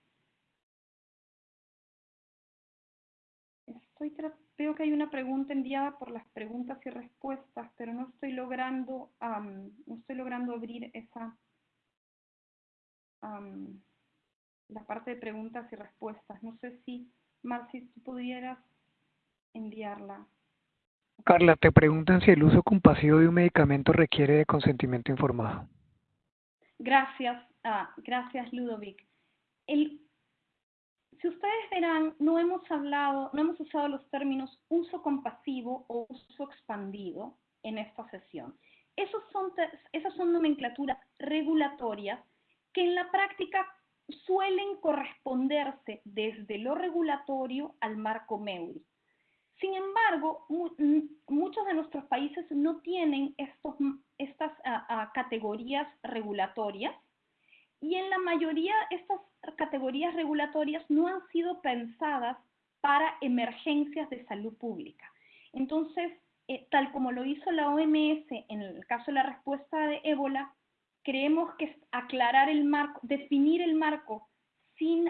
Estoy veo que hay una pregunta enviada por las preguntas y respuestas, pero no estoy logrando, um, no estoy logrando abrir esa, la parte de preguntas y respuestas. No sé si, Marci, tú pudieras enviarla. Carla, te preguntan si el uso compasivo de un medicamento requiere de consentimiento informado. Gracias, ah, gracias Ludovic. El, si ustedes verán, no hemos hablado, no hemos usado los términos uso compasivo o uso expandido en esta sesión. Esos son, esas son nomenclaturas regulatorias que en la práctica suelen corresponderse desde lo regulatorio al marco MEURI. Sin embargo, muchos de nuestros países no tienen estas categorías regulatorias y en la mayoría estas categorías regulatorias no han sido pensadas para emergencias de salud pública. Entonces, eh, tal como lo hizo la OMS en el caso de la respuesta de ébola, creemos que aclarar el marco, definir el marco sin,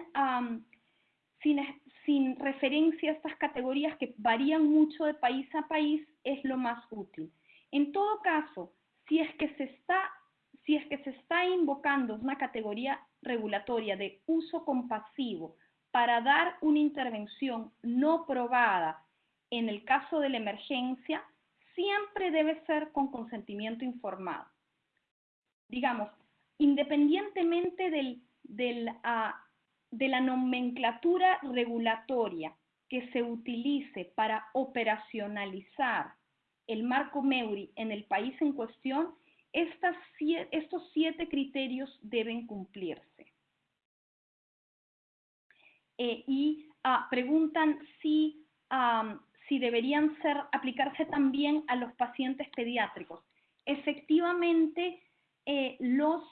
referencia a estas categorías que varían mucho de país a país es lo más útil. En todo caso, si es que se está invocando una categoría regulatoria de uso compasivo para dar una intervención no probada en el caso de la emergencia, siempre debe ser con consentimiento informado digamos, independientemente ah, de la nomenclatura regulatoria que se utilice para operacionalizar el marco MEURI en el país en cuestión, estos siete criterios deben cumplirse. Eh, y ah, preguntan si, si deberían ser, aplicarse también a los pacientes pediátricos. Efectivamente, eh, los,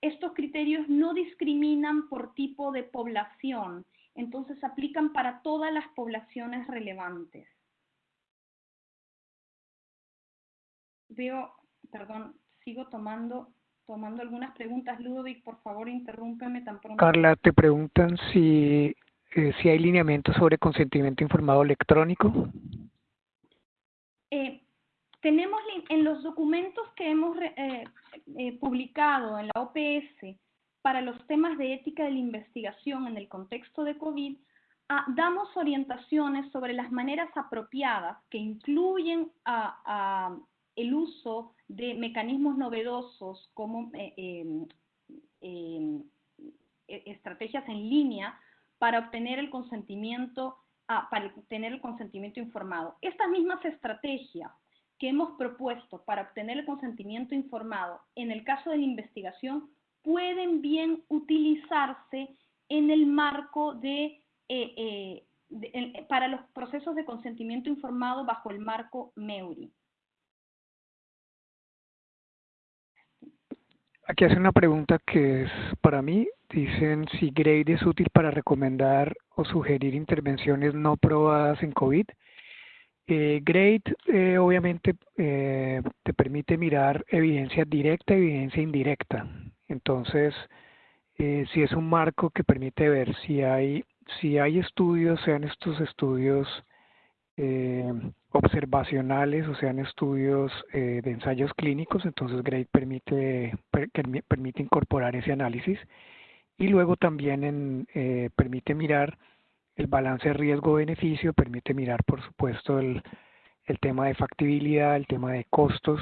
estos criterios no discriminan por tipo de población, entonces aplican para todas las poblaciones relevantes. Veo, perdón, sigo tomando, tomando algunas preguntas. Ludovic, por favor, interrúmpeme tan pronto. Carla, te preguntan si, eh, si hay lineamientos sobre consentimiento informado electrónico. Eh, tenemos en los documentos que hemos eh, eh, publicado en la OPS para los temas de ética de la investigación en el contexto de COVID, ah, damos orientaciones sobre las maneras apropiadas que incluyen el uso de mecanismos novedosos como eh, em, em, e, estrategias en línea para obtener el consentimiento, ah, para obtener el consentimiento informado. Estas mismas estrategias que hemos propuesto para obtener el consentimiento informado en el caso de la investigación pueden bien utilizarse en el marco de, eh, eh, para los procesos de consentimiento informado bajo el marco MEURI. Aquí hace una pregunta que es para mí. Dicen si GRADE es útil para recomendar o sugerir intervenciones no probadas en COVID. Eh, GRADE eh, obviamente eh, te permite mirar evidencia directa y evidencia indirecta. Entonces, eh, si es un marco que permite ver si hay, si hay estudios, sean estos estudios eh, observacionales o sean estudios de ensayos clínicos, entonces GRADE permite, permite incorporar ese análisis y luego también permite mirar el balance riesgo-beneficio, permite mirar por supuesto el, el, tema de factibilidad, el tema de costos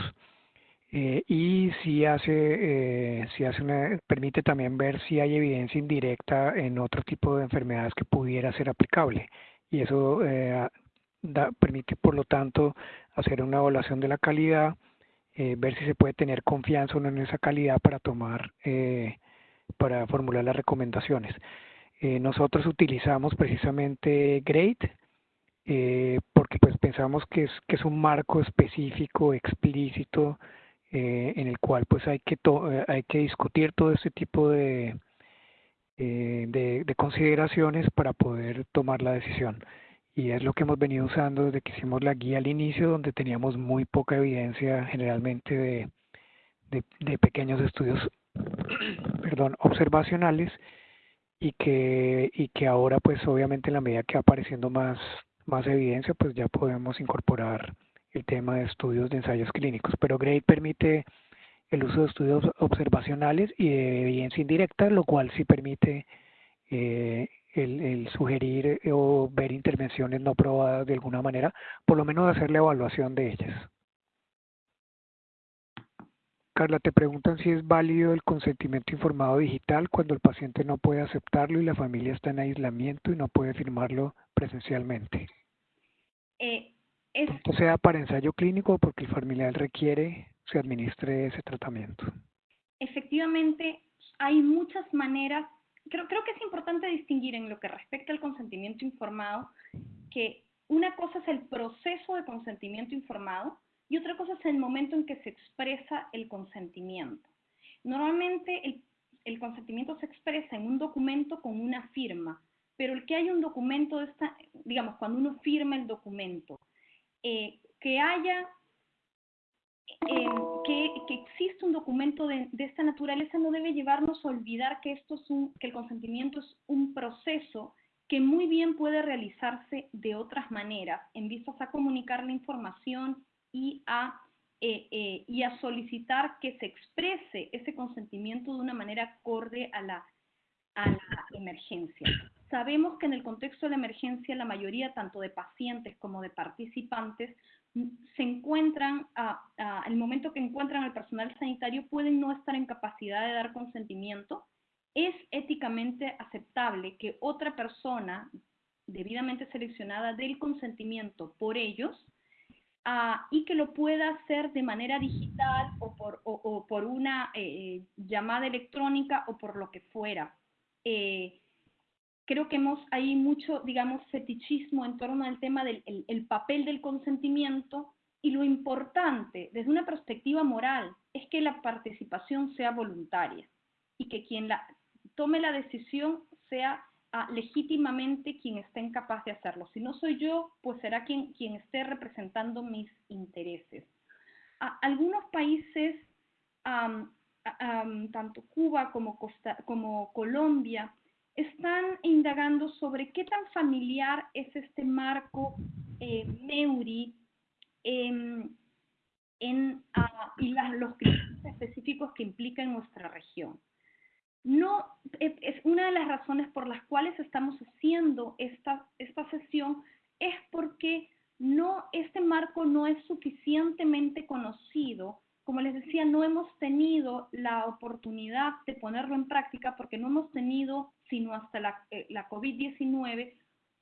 eh, y si hace, eh, si hace una, permite también ver si hay evidencia indirecta en otro tipo de enfermedades que pudiera ser aplicable y eso eh, permite, por lo tanto, hacer una evaluación de la calidad, eh, ver si se puede tener confianza o no en esa calidad para tomar, para formular las recomendaciones. Eh, nosotros utilizamos precisamente GRADE eh, porque pues pensamos que es, que es un marco específico, explícito, eh, en el cual pues hay que, eh, hay que discutir todo este tipo de, de, de consideraciones para poder tomar la decisión. Y es lo que hemos venido usando desde que hicimos la guía al inicio, donde teníamos muy poca evidencia generalmente de, de, pequeños estudios perdón, observacionales y que, y que ahora pues obviamente en la medida que va apareciendo más, más evidencia pues ya podemos incorporar el tema de estudios de ensayos clínicos. Pero GRADE permite el uso de estudios observacionales y de evidencia indirecta, lo cual sí permite eh, el, sugerir eh, o ver intervenciones no probadas de alguna manera, por lo menos hacer la evaluación de ellas. Carla, te preguntan si es válido el consentimiento informado digital cuando el paciente no puede aceptarlo y la familia está en aislamiento y no puede firmarlo presencialmente. Eh, es... sea para ensayo clínico o porque el familiar requiere se administre ese tratamiento. Efectivamente, hay muchas maneras creo, creo que es importante distinguir en lo que respecta al consentimiento informado que una cosa es el proceso de consentimiento informado y otra cosa es el momento en que se expresa el consentimiento. Normalmente el, el consentimiento se expresa en un documento con una firma, pero el que hay un documento, de esta, digamos, cuando uno firma el documento, eh, que haya eh, que, que, existe un documento de, de, esta naturaleza no debe llevarnos a olvidar que, esto es un, que el consentimiento es un proceso que muy bien puede realizarse de otras maneras, en vistas a comunicar la información y a, eh, eh, y a solicitar que se exprese ese consentimiento de una manera acorde a la, a la emergencia. Sabemos que en el contexto de la emergencia la mayoría tanto de pacientes como de participantes se encuentran, al momento que encuentran al personal sanitario, pueden no estar en capacidad de dar consentimiento. Es éticamente aceptable que otra persona debidamente seleccionada dé el consentimiento por ellos uh, y que lo pueda hacer de manera digital o por, o, o por una eh, llamada electrónica o por lo que fuera. Eh, creo que hemos, hay mucho, digamos, fetichismo en torno al tema del el, papel del consentimiento y lo importante desde una perspectiva moral es que la participación sea voluntaria y que quien la, tome la decisión sea legítimamente quien esté incapaz de hacerlo. Si no soy yo, pues será quien, quien esté representando mis intereses. Algunos países, tanto Cuba como, Costa, como Colombia, están indagando sobre qué tan familiar es este marco eh, Meuri em, en, y los criterios específicos que implica en nuestra región. No, es una de las razones por las cuales estamos haciendo esta, esta sesión es porque no, este marco no es suficientemente conocido como les decía, no hemos tenido la oportunidad de ponerlo en práctica porque no hemos tenido, sino hasta la, eh, la COVID-19,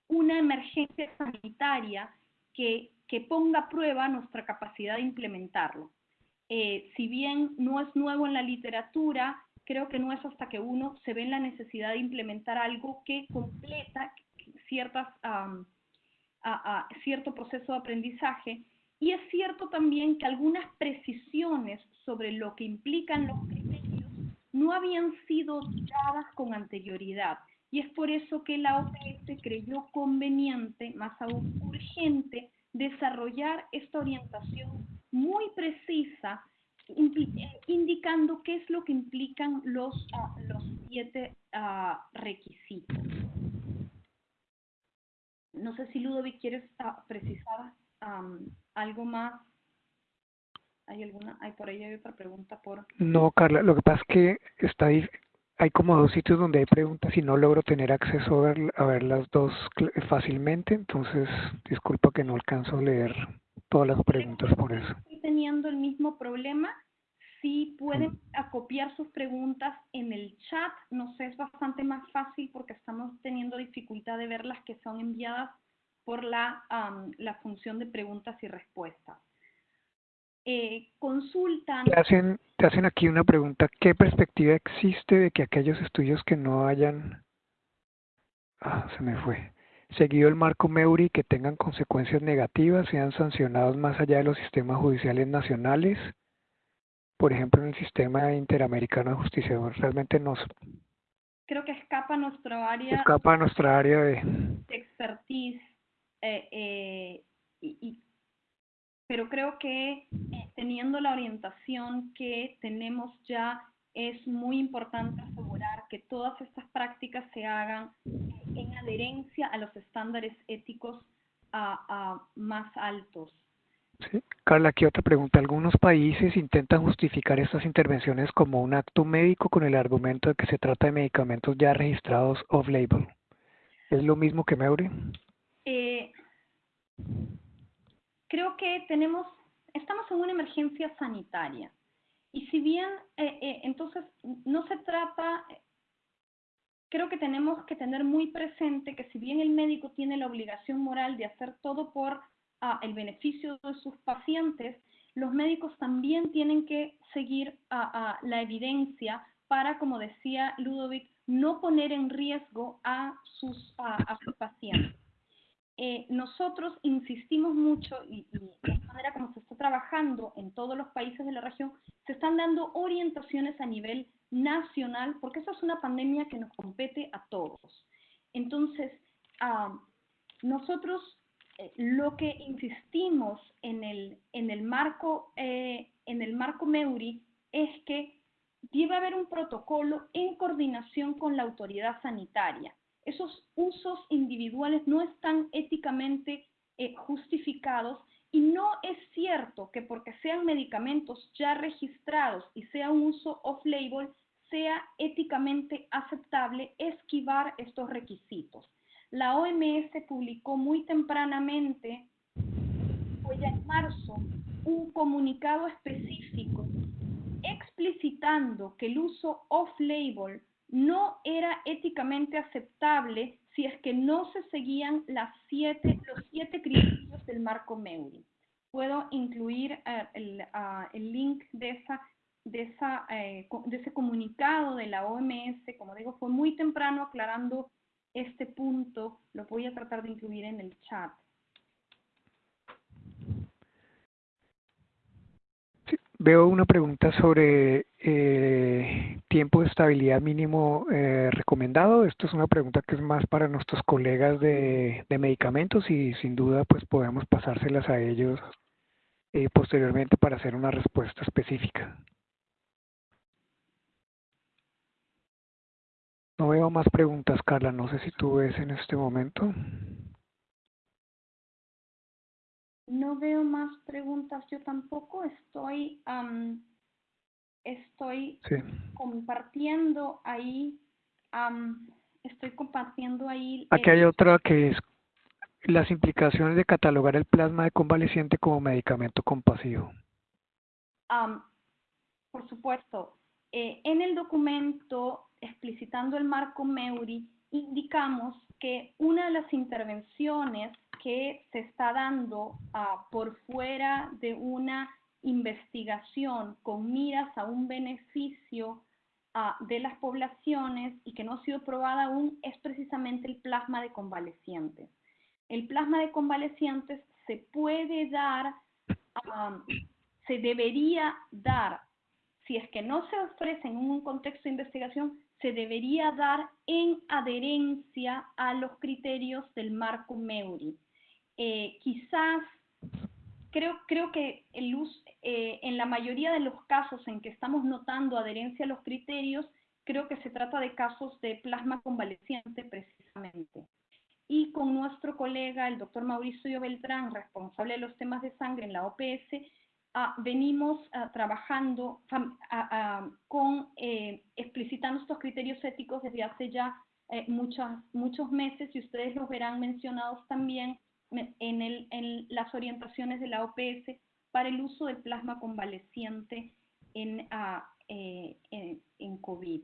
una emergencia sanitaria que, que ponga a prueba nuestra capacidad de implementarlo. Eh, si bien no es nuevo en la literatura, creo que no es hasta que uno se ve en la necesidad de implementar algo que completa ciertas, a, cierto proceso de aprendizaje. Y es cierto también que algunas precisiones sobre lo que implican los criterios no habían sido dadas con anterioridad. Y es por eso que la OPS creyó conveniente, más aún urgente, desarrollar esta orientación muy precisa, indicando qué es lo que implican los, ah, los siete ah, requisitos. No sé si Ludovic quieres ah, precisar algo más. ¿Hay alguna? Hay por ahí hay otra pregunta por. No, Carla, lo que pasa es que está hay como dos sitios donde hay preguntas y no logro tener acceso a ver, a ver las dos fácilmente, entonces disculpa que no alcanzo a leer todas las preguntas por eso. Teniendo el mismo problema. Si pueden acopiar sus preguntas en el chat, no sé, es bastante más fácil porque estamos teniendo dificultad de ver las que son enviadas por la, la función de preguntas y respuestas. Eh, consultan... Te hacen, te hacen aquí una pregunta, ¿qué perspectiva existe de que aquellos estudios que no hayan... Ah, se me fue. Seguido el marco Meuri que tengan consecuencias negativas sean sancionados más allá de los sistemas judiciales nacionales, por ejemplo en el sistema interamericano de justicia. Realmente no. Creo que escapa nuestro área. Escapa nuestra área de, de expertise. Eh, eh, y, pero creo que eh, teniendo la orientación que tenemos ya, es muy importante asegurar que todas estas prácticas se hagan en adherencia a los estándares éticos más altos. Sí. Carla, aquí otra pregunta. Algunos países intentan justificar estas intervenciones como un acto médico con el argumento de que se trata de medicamentos ya registrados off-label. ¿Es lo mismo que Meuri? Eh, creo que tenemos, estamos en una emergencia sanitaria. Y si bien, eh, eh, entonces, no se trata, creo que tenemos que tener muy presente que si bien el médico tiene la obligación moral de hacer todo por ah, el beneficio de sus pacientes, los médicos también tienen que seguir a la evidencia para, como decía Ludovic, no poner en riesgo a sus, a sus pacientes. Eh, nosotros insistimos mucho y, la manera como se está trabajando en todos los países de la región, se están dando orientaciones a nivel nacional, porque esa es una pandemia que nos compete a todos. Entonces, ah, nosotros eh, lo que insistimos en el, en el, marco, eh, en el marco MEURI es que debe haber un protocolo en coordinación con la autoridad sanitaria esos usos individuales no están éticamente eh, justificados y no es cierto que porque sean medicamentos ya registrados y sea un uso off-label, sea éticamente aceptable esquivar estos requisitos. La OMS publicó muy tempranamente, fue ya en marzo, un comunicado específico explicitando que el uso off-label no era éticamente aceptable si es que no se seguían las siete, los siete criterios del marco MEURI. Puedo incluir eh, ah, el, link de, esa, de, esa, eh, de ese comunicado de la OMS, como digo, fue muy temprano aclarando este punto, lo voy a tratar de incluir en el chat. Veo una pregunta sobre eh, tiempo de estabilidad mínimo eh, recomendado. Esto es una pregunta que es más para nuestros colegas de, medicamentos y sin duda pues podemos pasárselas a ellos eh, posteriormente para hacer una respuesta específica. No veo más preguntas, Carla. No sé si tú ves en este momento. No veo más preguntas, yo tampoco estoy, estoy compartiendo ahí, estoy compartiendo ahí. Aquí hay otra que es las implicaciones de catalogar el plasma de convaleciente como medicamento compasivo. por supuesto, eh, en el documento explicitando el marco MEURI, indicamos que una de las intervenciones que se está dando ah, por fuera de una investigación con miras a un beneficio ah, de las poblaciones y que no ha sido probada aún es precisamente el plasma de convalecientes. El plasma de convalecientes se puede dar, ah, se debería dar, si es que no se ofrece en un contexto de investigación, se debería dar en adherencia a los criterios del marco MEURI. Eh, quizás, creo, creo que el eh, en la mayoría de los casos en que estamos notando adherencia a los criterios, creo que se trata de casos de plasma convaleciente precisamente. Y con nuestro colega, el doctor Mauricio Beltrán, responsable de los temas de sangre en la OPS, Ah, venimos ah, trabajando ah, con eh, explicitando estos criterios éticos desde hace ya eh, muchos, muchos meses y ustedes los verán mencionados también en, el, en, las orientaciones de la OPS para el uso del plasma convaleciente en, eh, en, en, COVID.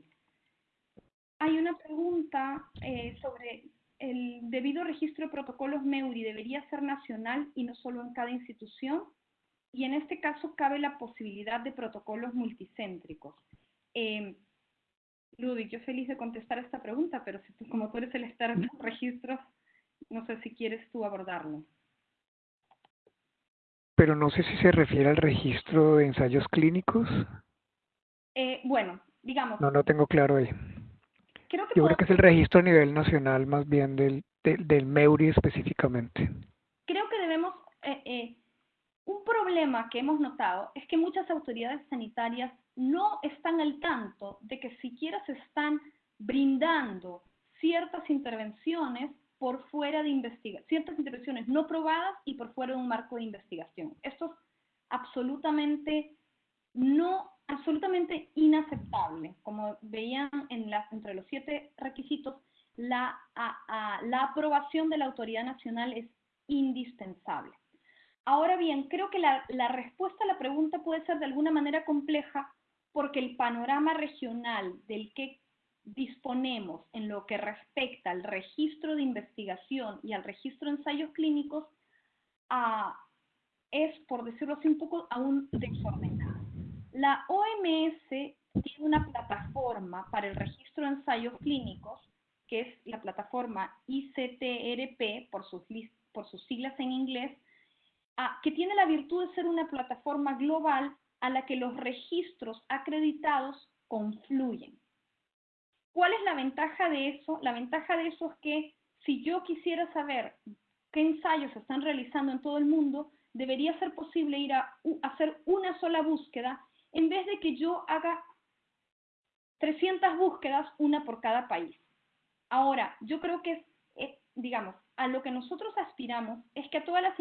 Hay una pregunta sobre el debido registro de protocolos MEURI, ¿debería ser nacional y no solo en cada institución? y en este caso cabe la posibilidad de protocolos multicéntricos. Eh, Ludwig, yo feliz de contestar esta pregunta, pero si tú, como tú eres el experto en registros, no sé si quieres tú abordarlo. Pero no sé si se refiere al registro de ensayos clínicos. Eh, bueno, digamos. No, no tengo claro ahí. Creo que Yo creo que es el registro a nivel nacional más bien del, del, MEURI específicamente. Creo que debemos eh, eh un problema que hemos notado es que muchas autoridades sanitarias no están al tanto de que siquiera se están brindando ciertas intervenciones por fuera de investigación, ciertas intervenciones no probadas y por fuera de un marco de investigación. Esto es absolutamente no absolutamente inaceptable. Como veían en la, entre los siete requisitos, la, la aprobación de la autoridad nacional es indispensable. Ahora bien, creo que la, respuesta a la pregunta puede ser de alguna manera compleja porque el panorama regional del que disponemos en lo que respecta al registro de investigación y al registro de ensayos clínicos ah, es, por decirlo así, un poco aún desordenado. La OMS tiene una plataforma para el registro de ensayos clínicos, que es la plataforma ICTRP, por sus, por sus siglas en inglés, que tiene la virtud de ser una plataforma global a la que los registros acreditados confluyen. ¿Cuál es la ventaja de eso? La ventaja de eso es que si yo quisiera saber qué ensayos se están realizando en todo el mundo, debería ser posible ir a, hacer una sola búsqueda en vez de que yo haga 300 búsquedas, una por cada país. Ahora, yo creo que, es, digamos, a lo que nosotros aspiramos es que todas las,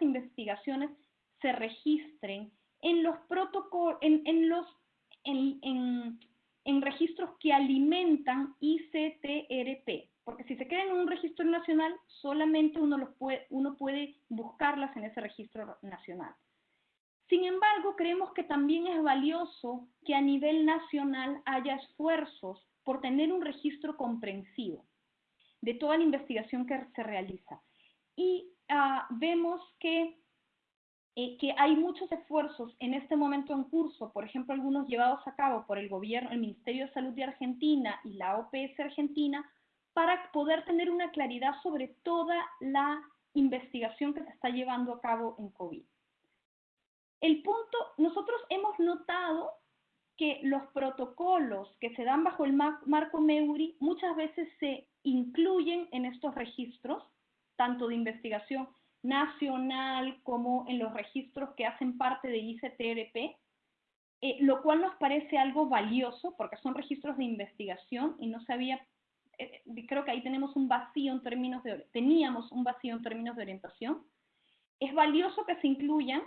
investigaciones se registren en los protocolos, en, los, en, registros que alimentan ICTRP, porque si se quedan en un registro nacional, solamente uno, los puede, uno puede buscarlas en ese registro nacional. Sin embargo, creemos que también es valioso que a nivel nacional haya esfuerzos por tener un registro comprensivo de toda la investigación que se realiza. Y ah, vemos que, eh, que hay muchos esfuerzos en este momento en curso, por ejemplo, algunos llevados a cabo por el gobierno, el Ministerio de Salud de Argentina y la OPS Argentina, para poder tener una claridad sobre toda la investigación que se está llevando a cabo en COVID. El punto, nosotros hemos notado que los protocolos que se dan bajo el marco MEURI muchas veces se incluyen en estos registros, tanto de investigación nacional como en los registros que hacen parte de ICTRP, eh, lo cual nos parece algo valioso porque son registros de investigación y no sabía, eh, creo que ahí tenemos un vacío en términos de, teníamos un vacío en términos de orientación. Es valioso que se incluyan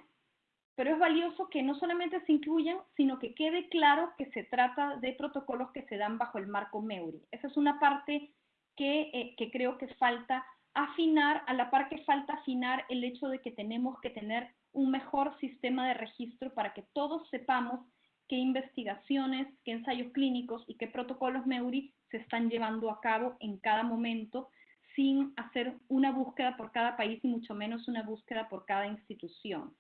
pero es valioso que no solamente se incluyan, sino que quede claro que se trata de protocolos que se dan bajo el marco MEURI. Esa es una parte eh, que creo que falta afinar, a la par que falta afinar el hecho de que tenemos que tener un mejor sistema de registro para que todos sepamos qué investigaciones, qué ensayos clínicos y qué protocolos MEURI se están llevando a cabo en cada momento sin hacer una búsqueda por cada país y mucho menos una búsqueda por cada institución.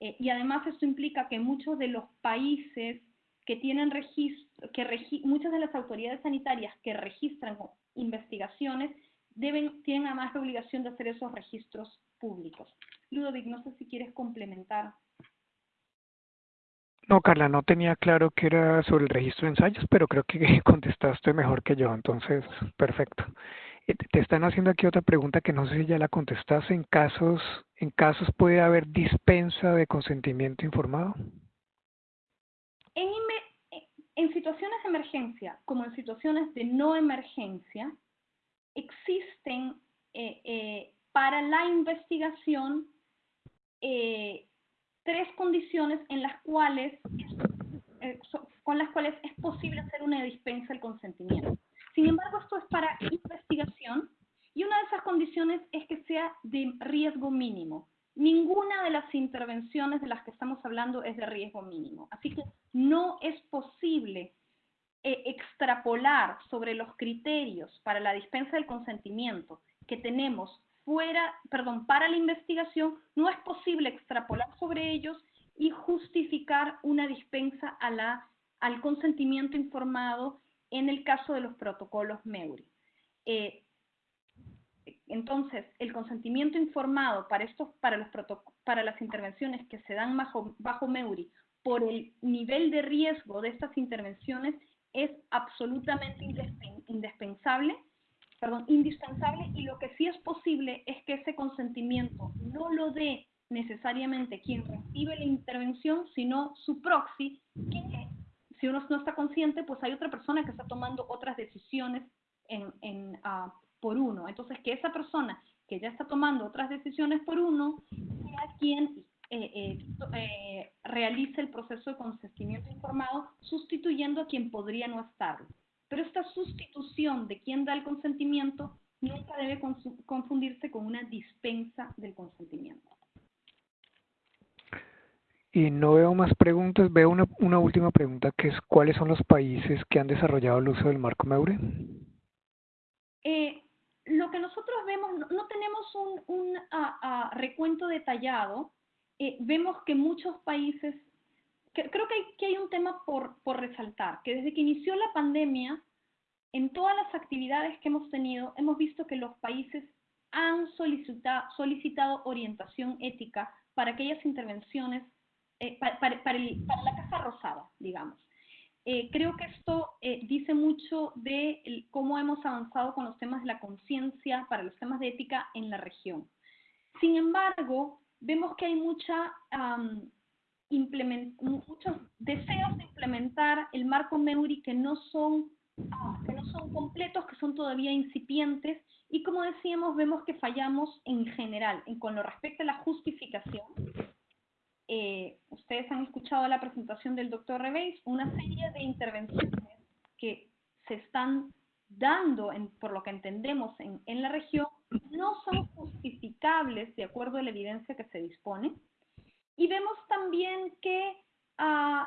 Eh, y además esto implica que muchos de los países que tienen registro, muchas de las autoridades sanitarias que registran investigaciones deben, tienen además la obligación de hacer esos registros públicos. Ludovic, no sé si quieres complementar. No, Carla, no tenía claro que era sobre el registro de ensayos, pero creo que contestaste mejor que yo, entonces, perfecto. Eh, te están haciendo aquí otra pregunta que no sé si ya la contestaste. ¿En casos, en casos puede haber dispensa de consentimiento informado? En, en situaciones de emergencia, como en situaciones de no emergencia, existen eh, eh, para la investigación eh, tres condiciones en las cuales, con las cuales es posible hacer una dispensa del consentimiento. Sin embargo, esto es para investigación y una de esas condiciones es que sea de riesgo mínimo. Ninguna de las intervenciones de las que estamos hablando es de riesgo mínimo. Así que no es posible eh, extrapolar sobre los criterios para la dispensa del consentimiento que tenemos fuera, perdón, para la investigación, no es posible extrapolar sobre ellos y justificar una dispensa al consentimiento informado en el caso de los protocolos MEURI. Eh, entonces, el consentimiento informado para, estos, para, los para las intervenciones que se dan bajo, bajo MEURI por el nivel de riesgo de estas intervenciones es absolutamente indispensable, perdón, indispensable y lo que sí es posible es que ese consentimiento no lo dé necesariamente quien recibe la intervención, sino su proxy, que si uno no está consciente, pues hay otra persona que está tomando otras decisiones uh, por uno. Entonces, que esa persona que ya está tomando otras decisiones por uno sea quien eh, eh, eh, realice el proceso de consentimiento informado sustituyendo a quien podría no estarlo. Pero esta sustitución de quien da el consentimiento nunca debe confundirse con una dispensa del consentimiento. Y no veo más preguntas, veo una, una última pregunta que es ¿cuáles son los países que han desarrollado el uso del marco MEURE? lo que nosotros vemos, no, tenemos un, un recuento detallado, eh, vemos que muchos países, creo que hay, que hay un tema por, por resaltar, que desde que inició la pandemia, en todas las actividades que hemos tenido, hemos visto que los países han solicitado, solicitado orientación ética para aquellas intervenciones, eh, para, para, para, la Casa Rosada, digamos. Eh, creo que esto dice mucho de cómo hemos avanzado con los temas de la conciencia para los temas de ética en la región. Sin embargo, vemos que hay mucha, muchos deseos de implementar el marco MEURI que no, son, ah, que no son completos, que son todavía incipientes, y como decíamos, vemos que fallamos en general, en, con lo respecto a la justificación. Eh, ustedes han escuchado la presentación del doctor Reveis, una serie de intervenciones que se están dando, en, por lo que entendemos, en, en la región, no son justificables de acuerdo a la evidencia que se dispone. Y vemos también que, uh,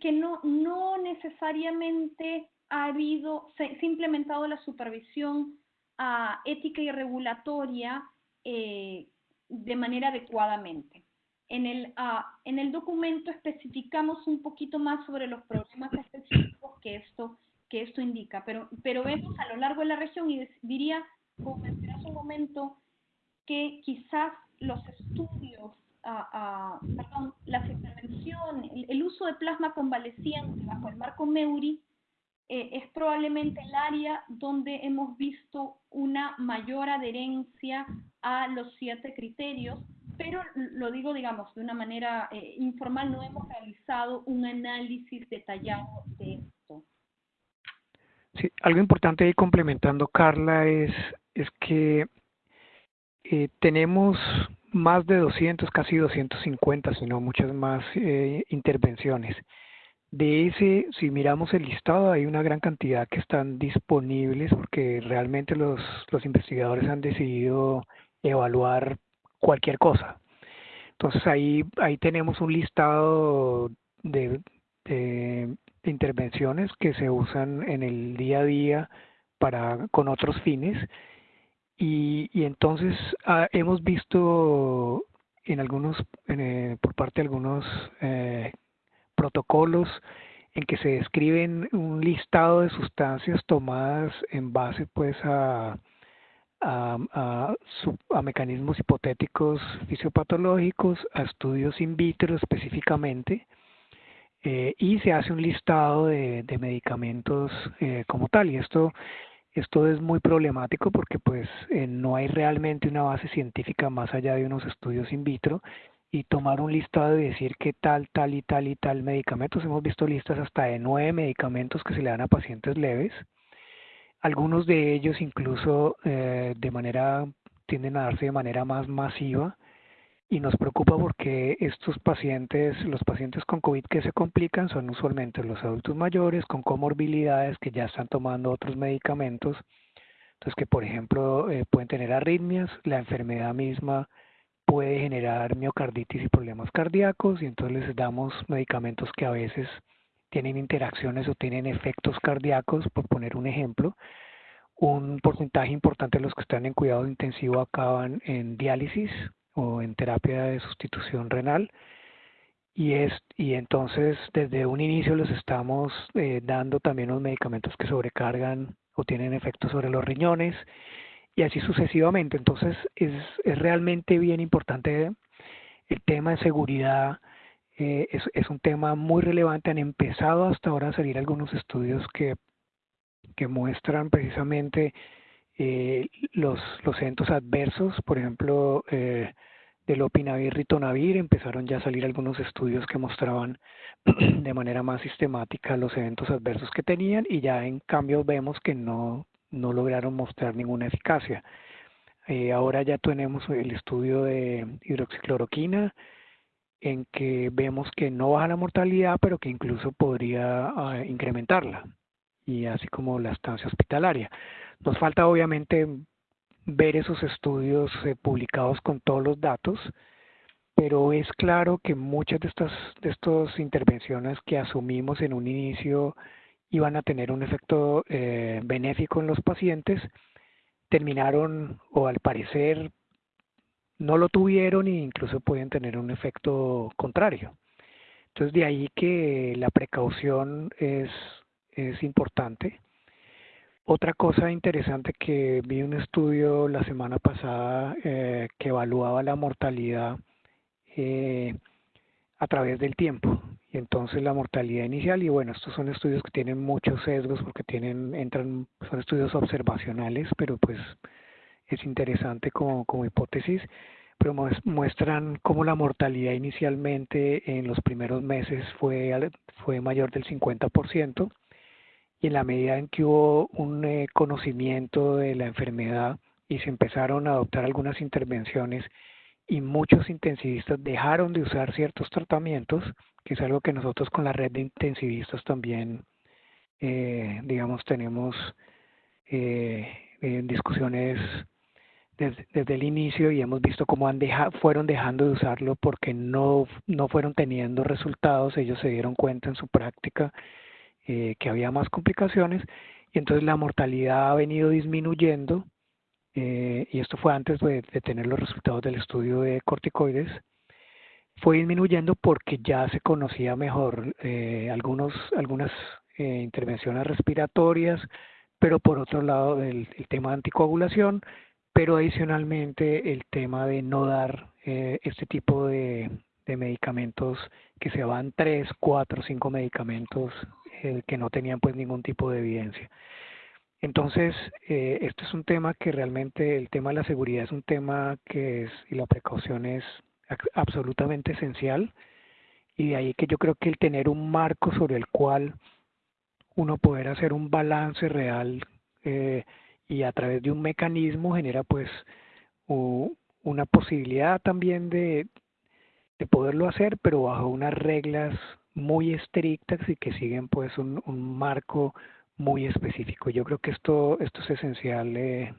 que, no, no necesariamente ha habido, se, ha implementado la supervisión uh, ética y regulatoria eh, de manera adecuadamente. En el, uh, en el documento especificamos un poquito más sobre los problemas específicos que esto, que esto indica, pero, pero vemos a lo largo de la región y diría como hace un momento, que quizás los estudios, ah, ah, perdón, las intervenciones, el, uso de plasma convaleciente bajo el marco MEURI eh, es probablemente el área donde hemos visto una mayor adherencia a los siete criterios, pero lo digo, digamos, de una manera eh, informal, no hemos realizado un análisis detallado de esto. Sí, algo importante ahí complementando, Carla, es es que eh, tenemos más de 200, casi 250, si no muchas más eh, intervenciones. De ese, si miramos el listado, hay una gran cantidad que están disponibles porque realmente los, los investigadores han decidido evaluar cualquier cosa. Entonces ahí, ahí tenemos un listado de, de, de intervenciones que se usan en el día a día para, con otros fines y, y entonces ah, hemos visto en algunos, eh, por parte de algunos eh, protocolos en que se describen un listado de sustancias tomadas en base pues a, a, a, a, mecanismos hipotéticos fisiopatológicos, a estudios in vitro específicamente, eh, y se hace un listado de, de medicamentos eh, como tal. Y esto esto es muy problemático porque pues eh, no hay realmente una base científica más allá de unos estudios in vitro y tomar un listado y decir que tal, tal y tal y tal medicamentos. Hemos visto listas hasta de nueve medicamentos que se le dan a pacientes leves. Algunos de ellos incluso eh, de manera tienden a darse de manera más masiva y nos preocupa porque estos pacientes, los pacientes con COVID que se complican son usualmente los adultos mayores con comorbilidades que ya están tomando otros medicamentos, entonces que por ejemplo eh, pueden tener arritmias, la enfermedad misma puede generar miocarditis y problemas cardíacos y entonces les damos medicamentos que a veces tienen interacciones o tienen efectos cardíacos, por poner un ejemplo. Un porcentaje importante de los que están en cuidado intensivo acaban en diálisis, o en terapia de sustitución renal. Y es y entonces desde un inicio les estamos eh, dando también los medicamentos que sobrecargan o tienen efectos sobre los riñones y así sucesivamente. Entonces es, es realmente bien importante el tema de seguridad eh, es, es un tema muy relevante. Han empezado hasta ahora a salir algunos estudios que que muestran precisamente eh, los, los eventos adversos, por ejemplo, eh, del opinavir ritonavir, empezaron ya a salir algunos estudios que mostraban de manera más sistemática los eventos adversos que tenían y ya en cambio vemos que no, no lograron mostrar ninguna eficacia. Eh, ahora ya tenemos el estudio de hidroxicloroquina en que vemos que no baja la mortalidad, pero que incluso podría uh, incrementarla, y así como la estancia hospitalaria. Nos falta obviamente ver esos estudios eh, publicados con todos los datos, pero es claro que muchas de estas de estas intervenciones que asumimos en un inicio iban a tener un efecto eh, benéfico en los pacientes, terminaron o al parecer no lo tuvieron e incluso pueden tener un efecto contrario. Entonces de ahí que la precaución es, es importante. Otra cosa interesante que vi un estudio la semana pasada eh, que evaluaba la mortalidad eh, a través del tiempo. Y entonces la mortalidad inicial y bueno estos son estudios que tienen muchos sesgos porque tienen entran son estudios observacionales pero pues es interesante como, como hipótesis pero muestran cómo la mortalidad inicialmente en los primeros meses fue fue mayor del 50% y en la medida en que hubo un eh, conocimiento de la enfermedad y se empezaron a adoptar algunas intervenciones y muchos intensivistas dejaron de usar ciertos tratamientos, que es algo que nosotros con la red de intensivistas también, eh, digamos, tenemos eh, discusiones desde, el inicio y hemos visto cómo han fueron dejando de usarlo porque no, no fueron teniendo resultados, ellos se dieron cuenta en su práctica eh, que había más complicaciones y entonces la mortalidad ha venido disminuyendo eh, y esto fue antes de, tener los resultados del estudio de corticoides fue disminuyendo porque ya se conocía mejor eh, algunos algunas intervenciones respiratorias pero por otro lado el, el, tema de anticoagulación pero adicionalmente el tema de no dar este tipo de, de medicamentos que se van tres, cuatro, cinco medicamentos eh, que no tenían pues ningún tipo de evidencia. Entonces, eh, esto es un tema que realmente, el tema de la seguridad es un tema que es, y la precaución es absolutamente esencial, y de ahí que yo creo que el tener un marco sobre el cual uno poder hacer un balance real eh, y a través de un mecanismo genera pues una posibilidad también de, de poderlo hacer, pero bajo unas reglas muy estrictas y que siguen pues un, un marco muy específico. Yo creo que esto, esto es esencial eh,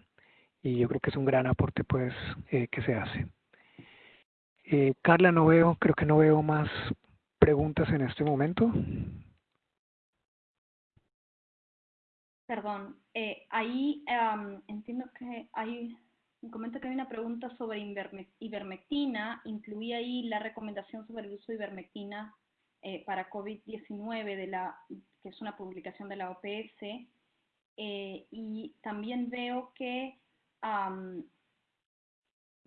y yo creo que es un gran aporte pues eh, que se hace. Eh, Carla, no veo, creo que no veo más preguntas en este momento. Perdón, eh, ahí um, entiendo que hay comenta que hay una pregunta sobre ivermectina, incluía ahí la recomendación sobre el uso de ivermectina eh, para COVID-19, que es una publicación de la OPS, eh, y también veo que,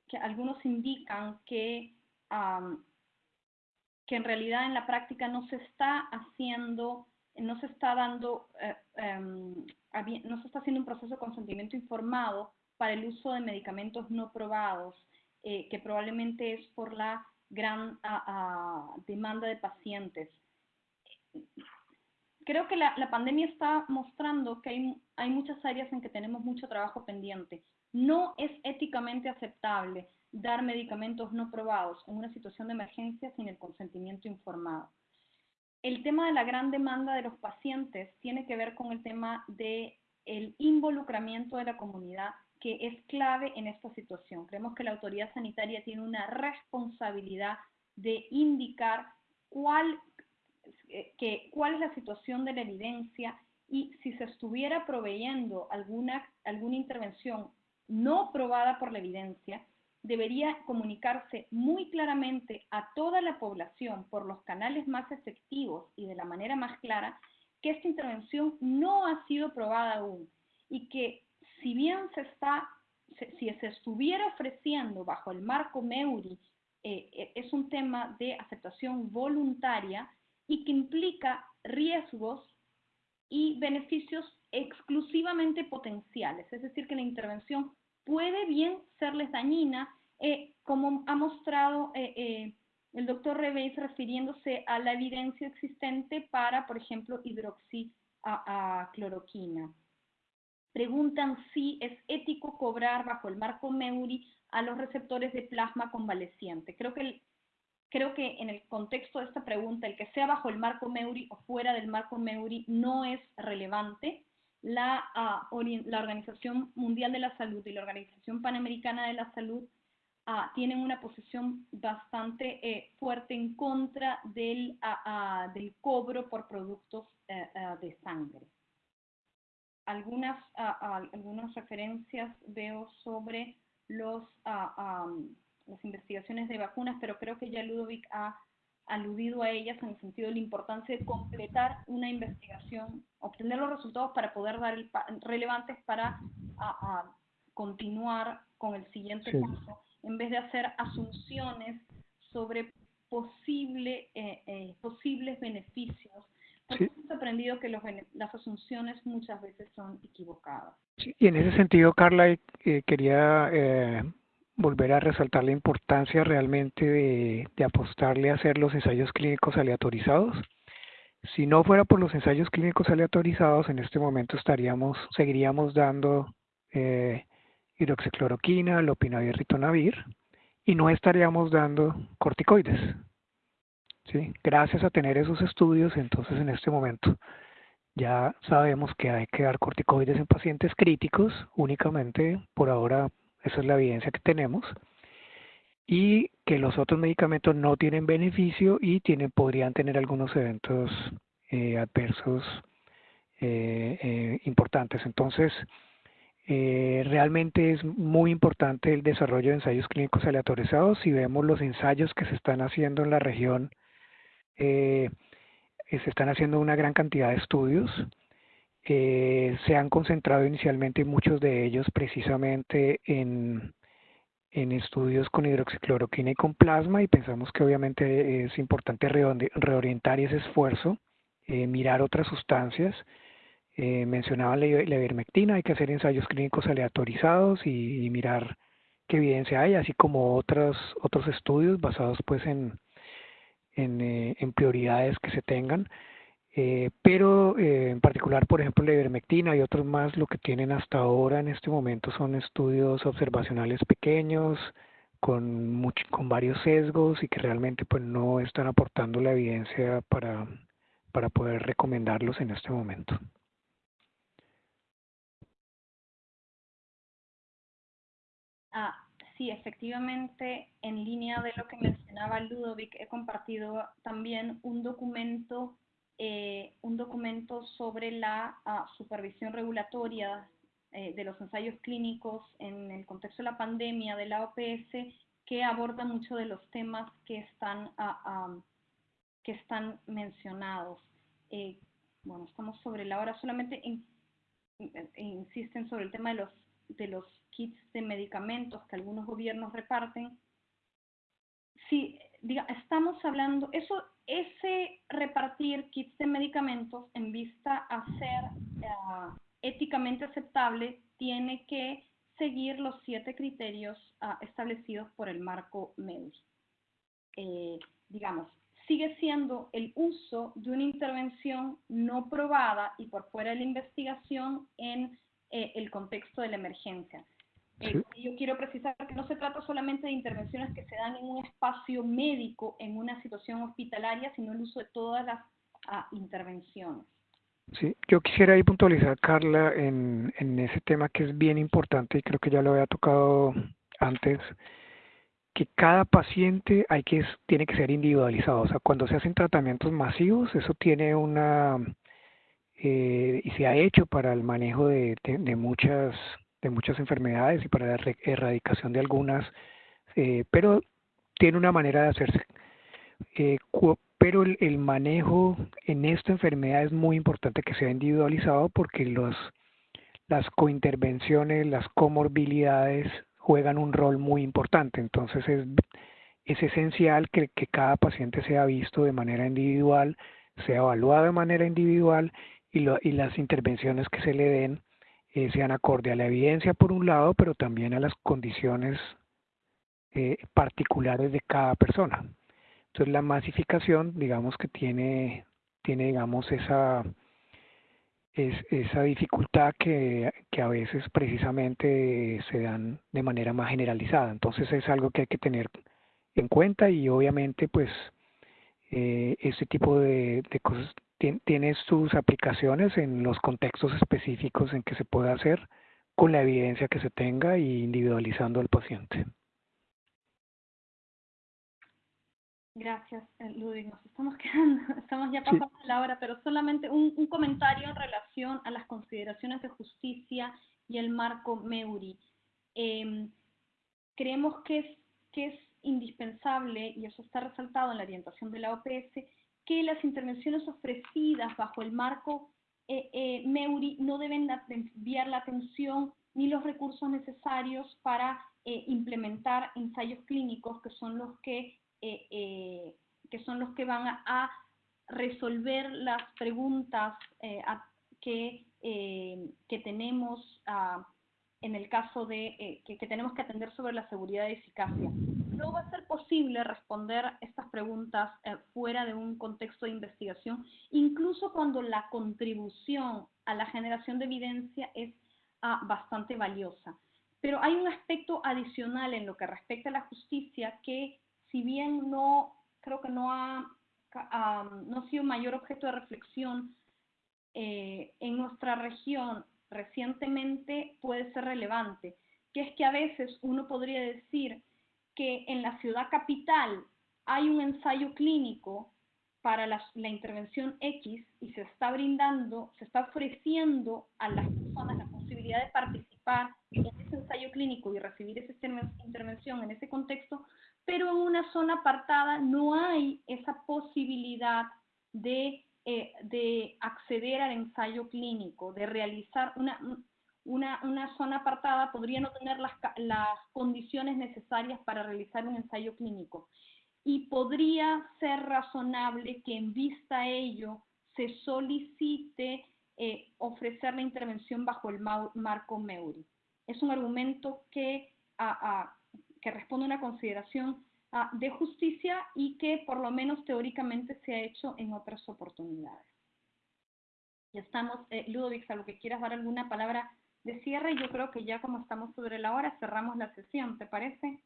que algunos indican que, que en realidad en la práctica no se está haciendo, no se está dando, eh, em, no se está haciendo un proceso de consentimiento informado para el uso de medicamentos no probados, eh, que probablemente es por la gran demanda de pacientes. Creo que la, pandemia está mostrando que hay, hay muchas áreas en que tenemos mucho trabajo pendiente. No es éticamente aceptable dar medicamentos no probados en una situación de emergencia sin el consentimiento informado. El tema de la gran demanda de los pacientes tiene que ver con el tema del el involucramiento de la comunidad que es clave en esta situación. Creemos que la autoridad sanitaria tiene una responsabilidad de indicar cuál, eh, que, cuál es la situación de la evidencia y si se estuviera proveyendo alguna, alguna intervención no probada por la evidencia, debería comunicarse muy claramente a toda la población por los canales más efectivos y de la manera más clara que esta intervención no ha sido probada aún y que si bien se está, si se estuviera ofreciendo bajo el marco MEURI, eh, eh, es un tema de aceptación voluntaria y que implica riesgos y beneficios exclusivamente potenciales, es decir, que la intervención puede bien serles dañina, eh, como ha mostrado el doctor Reveis refiriéndose a la evidencia existente para, por ejemplo, hidroxicloroquina preguntan si es ético cobrar bajo el marco MEURI a los receptores de plasma convaleciente. Creo que, creo que en el contexto de esta pregunta, el que sea bajo el marco MEURI o fuera del marco MEURI no es relevante. La, ah, la Organización Mundial de la Salud y la Organización Panamericana de la Salud uh, tienen una posición bastante eh, fuerte en contra del, ah, del cobro por productos eh, de sangre algunas, algunas referencias veo sobre los, las investigaciones de vacunas, pero creo que ya Ludovic ha aludido a ellas en el sentido de la importancia de completar una investigación, obtener los resultados para poder dar el relevantes para continuar con el siguiente paso, en vez de hacer asunciones sobre posible, eh, eh, posibles beneficios Hemos aprendido que las asunciones muchas veces son equivocadas. y en ese sentido, Carla, eh, quería eh, volver a resaltar la importancia realmente de, de, apostarle a hacer los ensayos clínicos aleatorizados. Si no fuera por los ensayos clínicos aleatorizados, en este momento estaríamos, seguiríamos dando eh, hidroxicloroquina, lopinavir, ritonavir, y no estaríamos dando corticoides. ¿Sí? Gracias a tener esos estudios, entonces en este momento ya sabemos que hay que dar corticoides en pacientes críticos únicamente, por ahora esa es la evidencia que tenemos, y que los otros medicamentos no tienen beneficio y tienen, podrían tener algunos eventos eh, adversos eh, eh, importantes. Entonces, realmente es muy importante el desarrollo de ensayos clínicos aleatorizados. Si vemos los ensayos que se están haciendo en la región eh, se están haciendo una gran cantidad de estudios. Eh, se han concentrado inicialmente muchos de ellos precisamente en, en estudios con hidroxicloroquina y con plasma y pensamos que obviamente es importante reorientar ese esfuerzo, eh, mirar otras sustancias. Eh, mencionaba la, ivermectina, hay que hacer ensayos clínicos aleatorizados y, y, mirar qué evidencia hay, así como otros, otros estudios basados pues en, eh, en, prioridades que se tengan. Eh, pero eh, en particular, por ejemplo, la ivermectina y otros más, lo que tienen hasta ahora en este momento son estudios observacionales pequeños, con, con varios sesgos y que realmente pues no están aportando la evidencia para, para poder recomendarlos en este momento. Ah, sí, efectivamente, en línea de lo que mencionaba Ludovic, he compartido también un documento, eh, un documento sobre la ah, supervisión regulatoria eh, de los ensayos clínicos en el contexto de la pandemia de la OPS que aborda mucho de los temas que están, ah, que están mencionados. Eh, bueno, estamos sobre la hora, solamente insisten sobre el tema de los, de los kits de medicamentos que algunos gobiernos reparten. Sí, diga, estamos hablando, eso, ese repartir kits de medicamentos en vista a ser ah, éticamente aceptable tiene que seguir los siete criterios ah, establecidos por el marco MEUS. Eh, digamos, sigue siendo el uso de una intervención no probada y por fuera de la investigación en eh, el contexto de la emergencia. Eh, yo quiero precisar que no se trata solamente de intervenciones que se dan en un espacio médico, en una situación hospitalaria, sino el uso de todas las ah, intervenciones. Sí, yo quisiera ahí puntualizar, Carla, en, en ese tema que es bien importante y creo que ya lo había tocado antes, que cada paciente hay que tiene que ser individualizado. O sea, cuando se hacen tratamientos masivos, eso tiene una eh, y se ha hecho para el manejo de, muchas de muchas enfermedades y para la erradicación de algunas, eh, pero tiene una manera de hacerse. Eh, pero el, manejo en esta enfermedad es muy importante que sea individualizado porque los, las cointervenciones, las comorbilidades juegan un rol muy importante. Entonces es, es esencial que cada paciente sea visto de manera individual, sea evaluado de manera individual y, lo, y las intervenciones que se le den eh, sean acorde a la evidencia por un lado, pero también a las condiciones eh, particulares de cada persona. Entonces la masificación, digamos que tiene, tiene digamos, esa, es, esa dificultad que, que, a veces precisamente se dan de manera más generalizada. Entonces es algo que hay que tener en cuenta y obviamente pues eh, este tipo de, de cosas tiene sus aplicaciones en los contextos específicos en que se puede hacer con la evidencia que se tenga y individualizando al paciente. Gracias, eh, Ludwig. Nos estamos quedando, estamos ya pasando la hora, pero solamente un, un, comentario en relación a las consideraciones de justicia y el marco MEURI. Eh, creemos que es, que es indispensable, y eso está resaltado en la orientación de la OPS, que las intervenciones ofrecidas bajo el marco eh, eh, MEURI no deben desviar la atención ni los recursos necesarios para eh, implementar ensayos clínicos que son los que, que, son los que van a, resolver las preguntas que, que tenemos ah, en el caso de que, que tenemos que atender sobre la seguridad y eficacia no va a ser posible responder estas preguntas eh, fuera de un contexto de investigación, incluso cuando la contribución a la generación de evidencia es ah, bastante valiosa. Pero hay un aspecto adicional en lo que respecta a la justicia que, si bien no creo que no ha, no ha sido mayor objeto de reflexión eh, en nuestra región recientemente, puede ser relevante, que es que a veces uno podría decir que en la ciudad capital hay un ensayo clínico para la, intervención X y se está brindando, se está ofreciendo a las personas la posibilidad de participar en ese ensayo clínico y recibir esa intervención en ese contexto, pero en una zona apartada no hay esa posibilidad de, eh, de acceder al ensayo clínico, de realizar una, una, una zona apartada podría no tener las, las condiciones necesarias para realizar un ensayo clínico. Y podría ser razonable que en vista a ello se solicite eh, ofrecer la intervención bajo el marco MEURI. Es un argumento que, que responde a una consideración de justicia y que por lo menos teóricamente se ha hecho en otras oportunidades. Ya estamos, eh, Ludovic, a lo que quieras dar alguna palabra de cierre yo creo que ya como estamos sobre la hora cerramos la sesión, ¿te parece?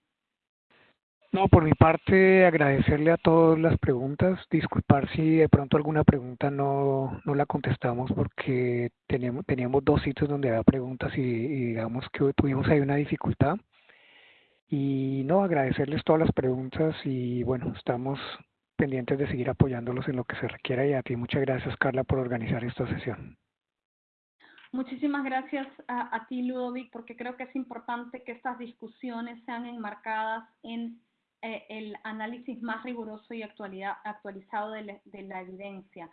No, por mi parte agradecerle a todas las preguntas, disculpar si de pronto alguna pregunta no, no la contestamos porque teníamos, teníamos dos sitios donde había preguntas y, y digamos que tuvimos ahí una dificultad. Y no, agradecerles todas las preguntas y bueno, estamos pendientes de seguir apoyándolos en lo que se requiera y a ti muchas gracias Carla por organizar esta sesión. Muchísimas gracias a, ti, Ludovic, porque creo que es importante que estas discusiones sean enmarcadas en eh, el análisis más riguroso y actualizado de, la evidencia.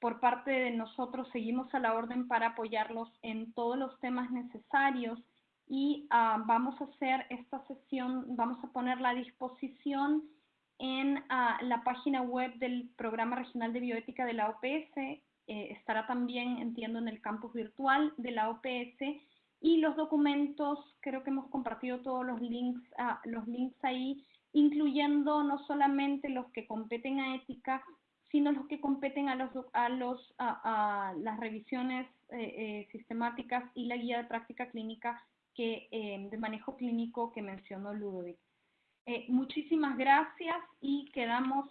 Por parte de nosotros seguimos a la orden para apoyarlos en todos los temas necesarios y ah, vamos a hacer esta sesión, vamos a ponerla a disposición en ah, la página web del Programa Regional de Bioética de la OPS eh, estará también, entiendo, en el campus virtual de la OPS y los documentos, creo que hemos compartido todos los links, ah, los links ahí, incluyendo no solamente los que competen a ética, sino los que competen a, los, a, los, a, las revisiones eh, eh, sistemáticas y la guía de práctica clínica que, de manejo clínico que mencionó Ludovic. Eh, muchísimas gracias y quedamos,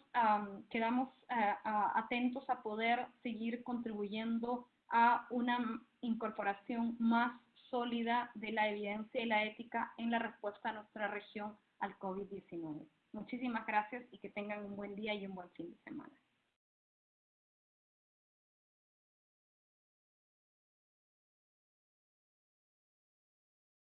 quedamos eh, atentos a poder seguir contribuyendo a una incorporación más sólida de la evidencia y la ética en la respuesta a nuestra región al COVID-19. Muchísimas gracias y que tengan un buen día y un buen fin de semana.